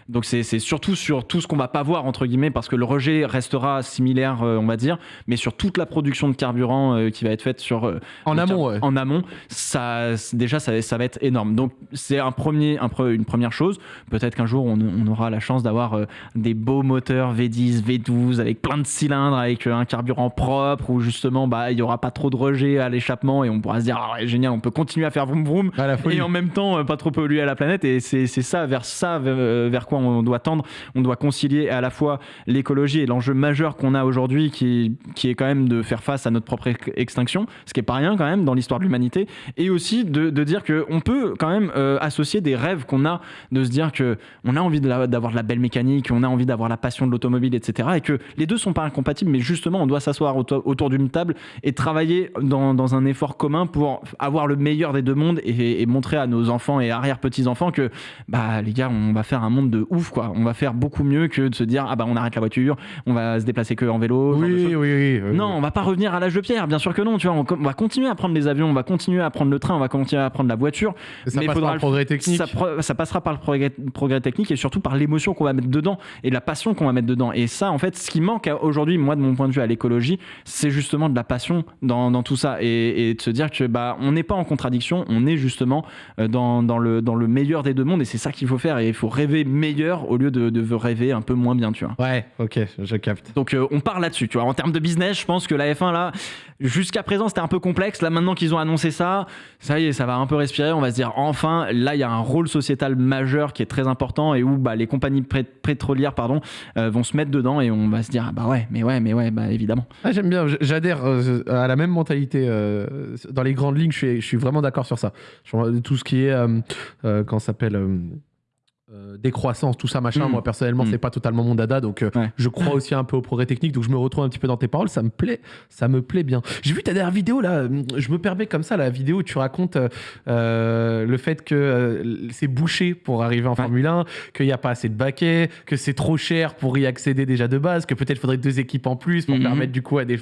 Donc c'est surtout sur tout ce qu'on va pas voir entre guillemets parce que le rejet restera similaire, on va dire, mais sur toute la production de carburant qui va être faite sur En amont, ouais. En amont, ça, déjà ça, ça va être énorme. Donc c'est un premier, un pre- une première chose. Peut-être qu'un jour on, on aura la chance d'avoir euh, des beaux moteurs V10, V12 avec plein de cylindres, avec euh, un carburant propre, où justement bah, il n'y aura pas trop de rejet à l'échappement et on pourra se dire ah génial, on peut continuer à faire vroom vroom et en même temps euh, pas trop polluer à la planète. Et c'est ça, vers ça, vers, quoi on doit tendre. On doit concilier à la fois l'écologie et l'enjeu majeur qu'on a aujourd'hui, qui, qui est quand même de faire face à notre propre ex- extinction, ce qui est pas rien quand même dans l'histoire de l'humanité, et aussi de, de dire qu'on peut quand même euh, associer des rêves qu'on a, de se dire que on a envie d'avoir de la belle mécanique, on a envie d'avoir la passion de l'automobile, etc. Et que les deux sont pas incompatibles, mais justement, on doit s'asseoir auto- autour d'une table et travailler dans, dans un effort commun pour avoir le meilleur des deux mondes et, et montrer à nos enfants et arrière-petits-enfants que, bah, les gars, on va faire un monde de ouf, quoi. On va faire beaucoup mieux que de se dire, ah bah, on arrête la voiture, on va se déplacer que en vélo. Oui, oui, oui, oui. Non, on va pas revenir à l'âge de pierre, bien sûr que non. Tu vois, on, on va continuer à prendre les avions, on va continuer à prendre le train, on va continuer à prendre la voiture. ça mais passe faudra par le progrès technique. Ça, passera par le progrès, progrès technique et surtout par l'émotion qu'on va mettre dedans et la passion qu'on va mettre dedans. Et ça, en fait, ce qui manque aujourd'hui, moi, de mon point de vue à l'écologie, c'est justement de la passion dans, dans tout ça et, et de se dire que bah, on n'est pas en contradiction, on est justement euh, dans, dans, le, dans le meilleur des deux mondes et c'est ça qu'il faut faire. Et il faut rêver meilleur au lieu de, de rêver un peu moins bien, tu vois. Ouais, ok, je capte. Donc euh, on part là-dessus, tu vois. En termes de business, je pense que la F1 là, jusqu'à présent c'était un peu complexe. Là maintenant qu'ils ont annoncé ça, ça y est, ça va un peu respirer. On va se dire enfin, là il y a un rôle sociétal majeur qui est très important et où bah, les compagnies pétrolières pardon euh, vont se mettre dedans et on va se dire ah bah ouais, mais ouais, mais ouais, bah évidemment. Ah, j'aime bien, j'adhère euh, à la même mentalité. euh, dans les grandes lignes, je suis, vraiment d'accord sur ça. Tout ce qui est, euh, ça s'appelle euh, décroissance, tout ça, machin. Mm. Moi, personnellement, Mm. c'est pas totalement mon dada, donc euh, Ouais. je crois aussi un peu au progrès technique, donc je me retrouve un petit peu dans tes paroles. Ça me plaît, ça me plaît bien. J'ai vu ta dernière vidéo là. euh, Je me permets comme ça la vidéo où tu racontes euh, euh, le fait que c'est bouché pour arriver en Formule 1, qu'il n'y a pas assez de baquets, que c'est trop cher pour y accéder déjà de base, que peut-être faudrait deux équipes en plus pour Mhm. permettre du coup à des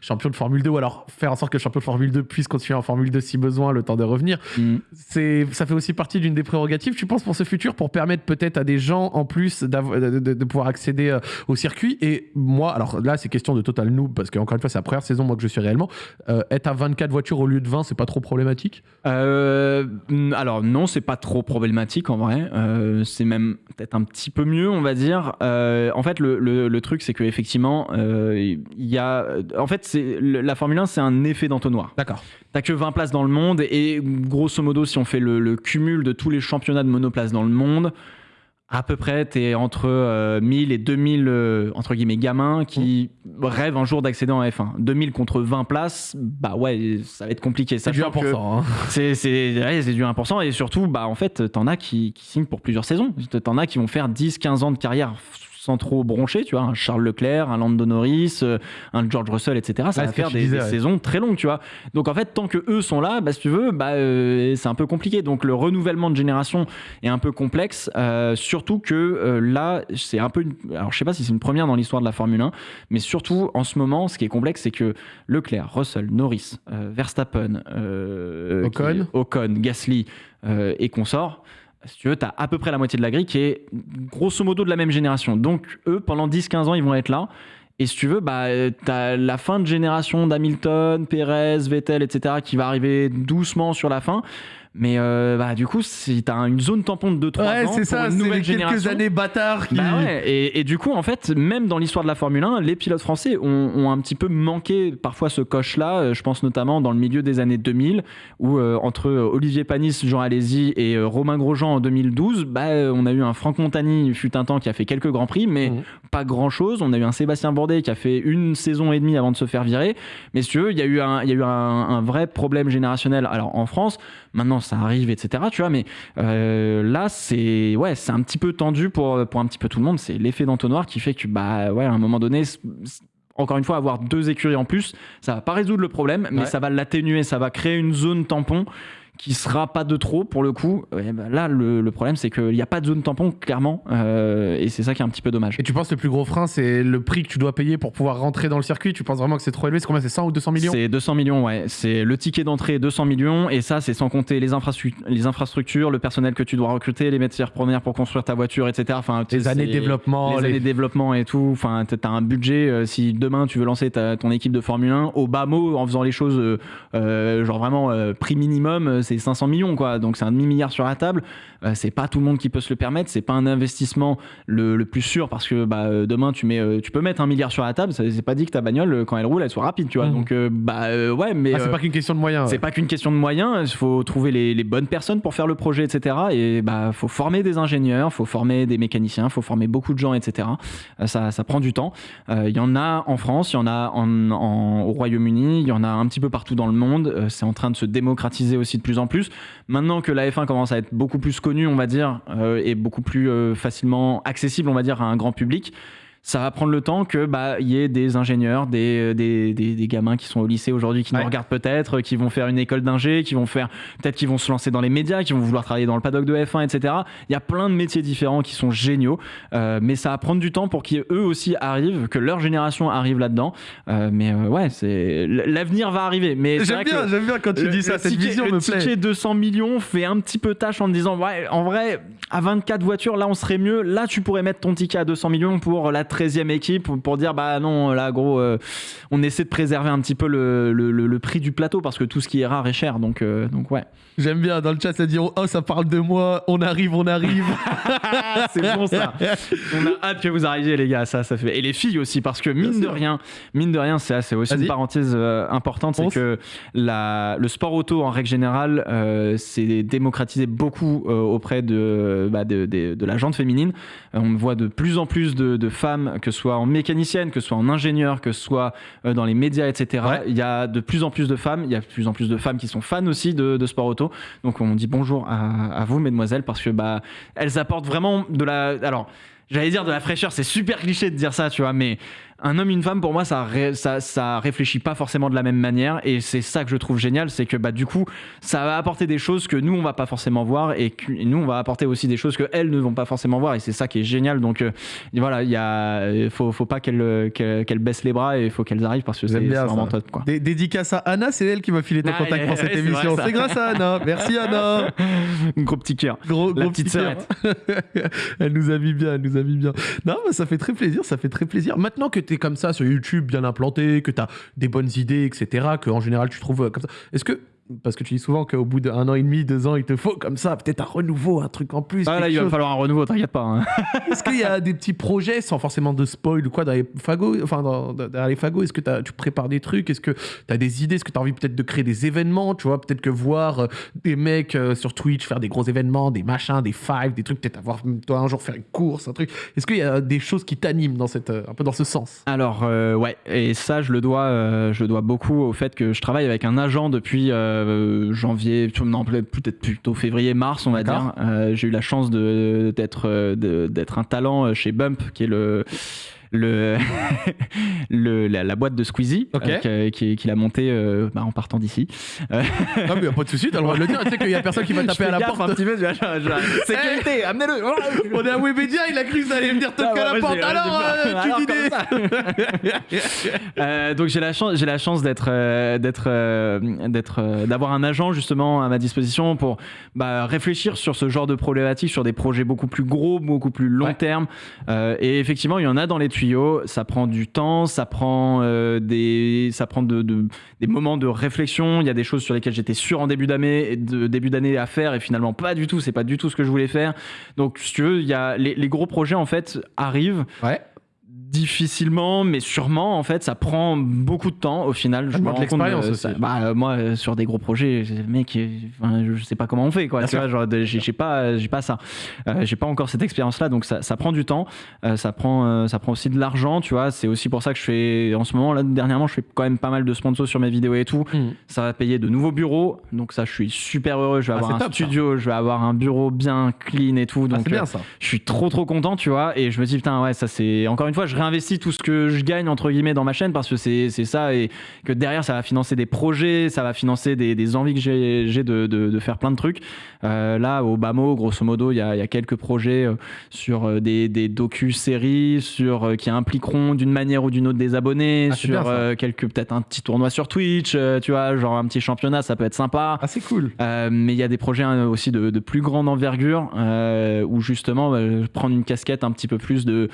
champions de Formule 2 ou alors faire en sorte que le champion de Formule 2 puisse continuer en Formule 2 si besoin, le temps de revenir. Mm. C'est, ça fait aussi partie d'une des prérogatives, tu penses, pour ce futur, pour permettre peut-être à des gens en plus de, de- pouvoir accéder euh, au circuit. Et moi, alors là, c'est question de total noob, parce qu'encore une fois, c'est la première saison, moi, que je suis réellement. Euh, être à 24 voitures au lieu de 20, c'est pas trop problématique? Euh, alors non, c'est pas trop problématique en vrai. Euh, c'est même peut-être un petit peu mieux, on va dire. En fait, le, le- le truc, c'est que effectivement, euh, il y a. En fait, la Formule 1, c'est un effet d'entonnoir. D'accord. T'as que 20 places dans le monde et grosso modo, si on fait le, le cumul de tous les championnats de monoplace dans le monde, à peu près, t'es entre euh, 1000 et 2000 euh, entre guillemets gamins qui rêvent un jour d'accéder en F1. 2000 contre 20 places, bah ouais, ça va être compliqué. C'est du Sachant que 1%. hein. c'est ouais, du 1% et surtout bah en fait t'en as qui, qui signent pour plusieurs saisons t'en as qui vont faire 10 15 ans de carrière sans trop broncher tu vois un Charles Leclerc un Lando Norris euh, un George Russell etc ça Ouais, va faire des, disais, des ouais. saisons très longues tu vois donc en fait tant que eux sont là bah si tu veux bah euh, c'est un peu compliqué donc le renouvellement de génération est un peu complexe euh, surtout que euh, là c'est un peu une... alors je sais pas si c'est une première dans l'histoire de la Formule 1 mais surtout en ce moment ce qui est complexe c'est que Leclerc Russell Norris Verstappen Ocon. qui- Ocon, Gasly et consorts, si tu veux, tu as à peu près la moitié de la grille qui est grosso modo de la même génération. Donc, eux, pendant 10-15 ans, ils vont être là. Et si tu veux, bah, tu as la fin de génération d'Hamilton, Perez, Vettel, etc., qui va arriver doucement sur la fin. Mais euh, bah, du coup, si tu as une zone tampon de 2-3 Ouais, ans, c'est ça, c'est les quelques génération, années bâtards qui. bah ouais, et, et du coup, en fait, même dans l'histoire de la Formule 1, les pilotes français ont, ont un petit peu manqué parfois ce coche-là. Euh, Je pense notamment dans le milieu des années 2000, où euh, entre euh, Olivier Panis, Jean Alési et euh, Romain Grosjean en 2012, bah, on a eu un Franck Montagny, fut un temps, qui a fait quelques grands prix, mais Mhm. pas grand-chose. On a eu un Sébastien Bourdet qui a fait une saison et demie avant de se faire virer. Mais si tu veux, il y a eu un, il y a eu un, un vrai problème générationnel. Alors en France, maintenant ça arrive, etc. Tu vois, mais euh, là c'est ouais, c'est un petit peu tendu pour, pour un petit peu tout le monde. C'est l'effet d'entonnoir qui fait que bah ouais, à un moment donné. Encore une fois, avoir deux écuries en plus, ça va pas résoudre le problème, mais Ouais. ça va l'atténuer, ça va créer une zone tampon qui sera pas de trop pour le coup. Bah là, le, le problème, c'est qu'il n'y a pas de zone tampon, clairement, euh, et c'est ça qui est un petit peu dommage. Et tu penses que le plus gros frein, c'est le prix que tu dois payer pour pouvoir rentrer dans le circuit? Tu penses vraiment que c'est trop élevé? C'est combien? C'est 100 ou 200 millions? C'est 200 millions, ouais. C'est le ticket d'entrée 200 millions et ça, c'est sans compter les, infrastru- les infrastructures, le personnel que tu dois recruter, les matières premières pour construire ta voiture, etc. Enfin, Les années de développement. les les- années de développement et tout. Enfin, t'as un budget. euh, si demain tu veux lancer ta- ton équipe de Formule 1 au bas mot en faisant les choses euh, genre vraiment prix minimum, c'est 500 millions, quoi. Donc c'est un demi-milliard sur la table. Euh, c'est pas tout le monde qui peut se le permettre. C'est pas un investissement le, plus sûr parce que bah, euh, demain, tu, mets, tu peux mettre un milliard sur la table. C'est pas dit que ta bagnole, quand elle roule, elle soit rapide, tu vois. Mmh. Donc, bah, ouais, mais. Ah, c'est pas qu'une question de moyens. C'est pas qu'une question de moyens. Il faut trouver les, les, bonnes personnes pour faire le projet, etc. Et bah, faut former des ingénieurs, faut former des mécaniciens, faut former beaucoup de gens, etc. ça, ça prend du temps. Il y en a en France, il y en a en, en, au Royaume-Uni, il y en a un petit peu partout dans le monde. Euh, c'est en train de se démocratiser aussi de plus en plus. Maintenant que la F1 commence à être beaucoup plus connue, on va dire, euh, et beaucoup plus euh, facilement accessible, on va dire, à un grand public, ça va prendre le temps que bah y ait des ingénieurs, des, des, des, gamins qui sont au lycée aujourd'hui qui nous regardent peut-être, qui vont faire une école d'ingé, qui vont faire peut-être qui vont se lancer dans les médias, qui vont vouloir travailler dans le paddock de F1, etc. Il y a plein de métiers différents qui sont géniaux, euh, mais ça va prendre du temps pour qu'eux aussi arrivent, que leur génération arrive là-dedans. Euh, mais euh, ouais, c'est l'avenir va arriver. Mais j'aime bien, j'aime bien quand tu dis ça. Cette vision le me plaît. ticket 200 millions fait un petit peu tâche en me disant ouais, en vrai, à 24 voitures, là on serait mieux. Là, tu pourrais mettre ton ticket à 200 millions pour la 13e équipe pour dire bah non, là gros, euh, on essaie de préserver un petit peu le, le, prix du plateau parce que tout ce qui est rare est cher. Donc, euh, donc ouais. J'aime bien dans le chat, ça dit oh ça parle de moi, on arrive, on arrive. <laughs> c'est bon ça. On a hâte que vous arriviez les gars, ça, ça fait. Et les filles aussi parce que mine de rien, mine de rien, c'est aussi une parenthèse euh, importante, c'est que la, le sport auto en règle générale s'est démocratisé beaucoup auprès de, bah, de, de, la jante féminine. on voit de plus en plus de, de femmes, que ce soit en mécanicienne, que ce soit en ingénieur, que ce soit euh, dans les médias, etc. Il y a de plus en plus de femmes, il y a de plus en plus de femmes qui sont fans aussi de, sport auto. Donc on dit bonjour à, vous, mesdemoiselles, parce que bah, elles apportent vraiment de la... Alors, j'allais dire de la fraîcheur, c'est super cliché de dire ça, tu vois, mais un homme, une femme, pour moi, ça, ça, ça réfléchit pas forcément de la même manière. Et c'est ça que je trouve génial, c'est que bah, du coup, ça va apporter des choses que nous, on va pas forcément voir. Et, que, nous, on va apporter aussi des choses que elles ne vont pas forcément voir. Et c'est ça qui est génial. Donc euh, voilà, il y faut, faut pas qu'elles qu baissent les bras et il faut qu'elles arrivent parce que c'est vraiment top. Quoi. dédicace à Anna, c'est elle qui m'a filé ton contact pour cette émission. C'est grâce à Anna. Merci <laughs> Anna. gros petit cœur. Gros, La petite sœur. <laughs> elle nous a mis bien, elle nous a mis bien. Non, mais ça fait très plaisir, ça fait très plaisir. Maintenant que comme ça sur YouTube, bien implanté, que tu as des bonnes idées, etc., que en général tu trouves euh, comme ça. Est-ce que parce que tu dis souvent qu'au bout d'un an et demi, deux ans, il te faut comme ça, peut-être un renouveau, un truc en plus. Ah là, il va falloir un renouveau, t'inquiète pas. Hein. <laughs> Est-ce qu'il y a des petits projets, sans forcément de spoil ou quoi, dans les fagots Enfin, dans, les fagots, est-ce que tu prépares des trucs? Est-ce que tu as des idées? Est-ce que tu as envie peut-être de créer des événements? Tu vois, peut-être que voir euh, des mecs euh, sur Twitch faire des gros événements, des machins, des fives, des trucs, peut-être avoir toi un jour faire une course, un truc. Est-ce qu'il y a des choses qui t'animent dans cette, euh, un peu dans ce sens? Alors, ouais, et ça, je le dois, je dois beaucoup au fait que je travaille avec un agent depuis janvier janvier, non, peut-être plutôt février-mars, on va dire. Euh, j'ai eu la chance d'être d'être un talent chez Bump, qui est le le, <laughs> le la, boîte de Squeezie euh, qu'il qui, a monté euh, bah, en partant d'ici. non, mais y a pas de souci, t'as le droit de le dire. Tu sais qu'il y a personne qui va <laughs> taper à la porte. Un petit peu, <laughs> sécurité, amenez-le. On est à Webedia, il a cru que ça allait venir toquer à la porte. Alors, euh, donc j'ai la chance, j'ai la chance d'être, d'être, d'être, d'avoir un agent justement à ma disposition pour bah, réfléchir sur ce genre de problématiques, sur des projets beaucoup plus gros, beaucoup plus long terme. et effectivement, il y en a dans les tuyaux, ça prend du temps, ça prend, euh, des, moments de réflexion. Il y a des choses sur lesquelles j'étais sûr en début d'année, début d'année à faire et finalement pas du tout. C'est pas du tout ce que je voulais faire. Donc, tu veux, les, gros projets en fait arrivent. Difficilement, mais sûrement, en fait, ça prend beaucoup de temps au final. Je me rends l'expérience aussi. Bah, euh, moi, euh, sur des gros projets, mec, enfin, je sais pas comment on fait, quoi. Tu vois, genre, j'ai pas, j'ai pas ça. Euh, j'ai pas encore cette expérience-là, donc ça, ça, prend du temps. ça prend, ça prend aussi de l'argent, tu vois. C'est aussi pour ça que je fais, en ce moment, là, dernièrement, je fais quand même pas mal de sponsors sur mes vidéos et tout. Hmm. Ça va payer de nouveaux bureaux, donc ça, je suis super heureux. Je vais ah, avoir un studio, je vais avoir un bureau bien clean et tout. Ah, donc, bien, ça. je suis trop, trop content, tu vois. Et je me dis, putain, ouais, ça c'est, encore une fois, je réinvestis tout ce que je gagne entre guillemets dans ma chaîne parce que c'est ça et que derrière ça va financer des projets, ça va financer des, des envies que j'ai de, de, de, faire plein de trucs. Euh, là, au Bamo, grosso modo, il y a, y a, quelques projets euh, sur euh, des, des docu-séries, sur qui impliqueront d'une manière ou d'une autre des abonnés, ah, sur quelques peut-être un petit tournoi sur Twitch, tu vois, genre un petit championnat, ça peut être sympa. Ah, c'est cool. mais il y a des projets hein, aussi de, de plus grande envergure où justement prendre une casquette un petit peu plus de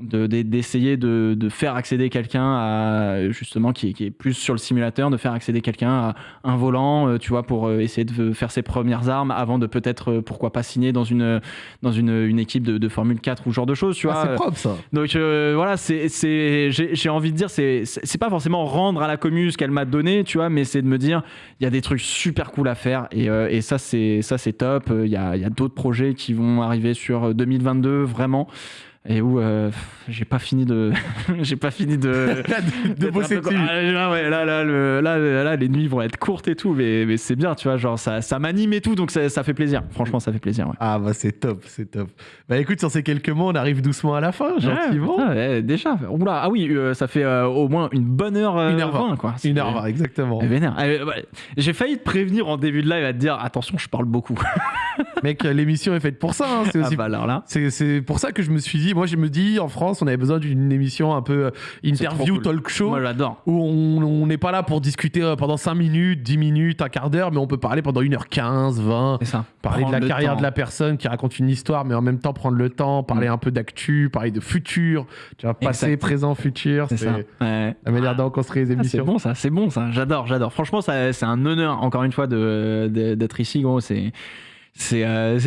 d'essayer de, de, faire accéder quelqu'un à justement qui est, qui est, plus sur le simulateur, de faire accéder quelqu'un à un volant, euh, tu vois, pour euh, essayer de faire ses premières armes avant de peut-être euh, pourquoi pas signer dans une dans une, une équipe de, de, Formule 4 ou ce genre de choses, tu ah, vois. C'est propre ça. Donc voilà, c'est j'ai envie de dire c'est c'est pas forcément rendre à la commune ce qu'elle m'a donné, tu vois, mais c'est de me dire il y a des trucs super cool à faire et, et ça c'est ça c'est top. Il y a, y a d'autres projets qui vont arriver sur 2022 vraiment et où euh, j'ai pas fini de <laughs> j'ai pas fini de <laughs> de bosser dessus. Ah, là, ouais, là, là, le, là, là, les nuits vont être courtes et tout mais, mais c'est bien tu vois genre ça, ça m'anime et tout donc ça, ça, fait plaisir. Franchement ça fait plaisir ouais. ah bah c'est top c'est top. Bah écoute sur ces quelques mots on arrive doucement à la fin gentiment. ouais, déjà. Oula, ah oui euh, ça fait euh, au moins une bonne heure une heure 20 quoi. Une heure 20 exactement. J'ai failli te prévenir en début de live à te dire attention je parle beaucoup. <laughs> Mec l'émission est faite pour ça hein. c'est aussi ah bah alors là. c'est pour ça que je me suis dit moi je me dis en France on avait besoin d'une émission un peu euh, interview cool. talk show moi j'adore où on n'est pas là pour discuter euh, pendant 5 minutes 10 minutes un quart d'heure mais on peut parler pendant 1h15 20 ça. parler Prendre de la carrière temps. de la personne qui raconte une histoire mais en même temps prendre le temps parler Mm. un peu d'actu parler de futur tu vois passé présent futur c'est ça ouais. la manière dont on construit les Ah, c'est émissions bon ça, c'est bon ça, j'adore, j'adore. Franchement, c'est un honneur encore une fois de- de- d'être ici, gros. C'est c'est euh,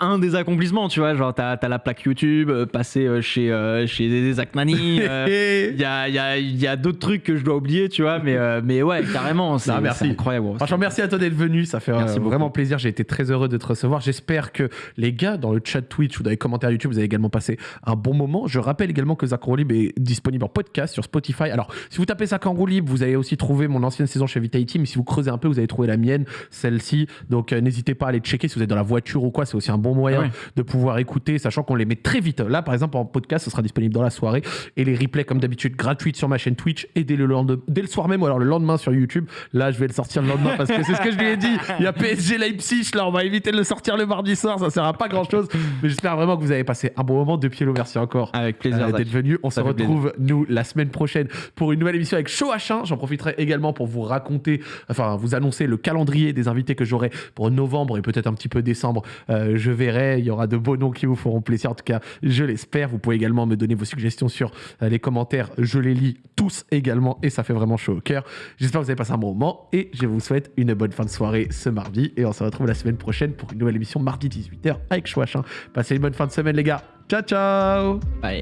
un des accomplissements, tu vois. Genre, t'as as la plaque YouTube, euh, passer euh, chez euh, chez Zach Nani. euh, Il <laughs> y a, il y a, il y a d'autres trucs que je dois oublier, tu vois, mais, euh, mais ouais, carrément, c'est incroyable. Franchement, merci à toi d'être venu. Ça fait Merci vraiment plaisir. J'ai été très heureux de te recevoir. J'espère que les gars dans le chat Twitch ou dans les commentaires YouTube, vous avez également passé un bon moment. Je rappelle également que Zach libre est disponible en podcast sur Spotify. Alors, si vous tapez Zach libre, vous allez aussi trouver mon ancienne saison chez Vitality. Mais si vous creusez un peu, vous allez trouver la mienne, celle-ci. Donc, n'hésitez pas à aller checker si vous êtes dans la voiture ou quoi. C'est aussi un bon moyen Ah ouais. de pouvoir écouter, sachant qu'on les met très vite. Là, par exemple, en podcast, ce sera disponible dans la soirée. Et les replays, comme d'habitude, gratuites sur ma chaîne Twitch et dès le, lendemain, dès le soir même ou alors le lendemain sur YouTube. Là, je vais le sortir le lendemain parce que c'est ce que je lui ai dit. Il y a PSG Leipzig, là, on va éviter de le sortir le mardi soir. Ça sert à pas grand chose. Mais j'espère vraiment que vous avez passé un bon moment. De pied merci encore. Avec plaisir. euh, d'être venu. On Ça se retrouve, nous, la semaine prochaine pour une nouvelle émission avec Show H1. J'en profiterai également pour vous raconter, enfin, vous annoncer le calendrier des invités que j'aurai pour novembre et peut-être un petit peu décembre. Euh, je verrai. Il y aura de beaux noms qui vous feront plaisir. En tout cas, je l'espère. Vous pouvez également me donner vos suggestions sur euh, les commentaires. Je les lis tous également et ça fait vraiment chaud au cœur. J'espère que vous avez passé un bon moment et je vous souhaite une bonne fin de soirée ce mardi. Et on se retrouve la semaine prochaine pour une nouvelle émission mardi 18h avec H1. Passez une bonne fin de semaine, les gars. Ciao, ciao! Ouais.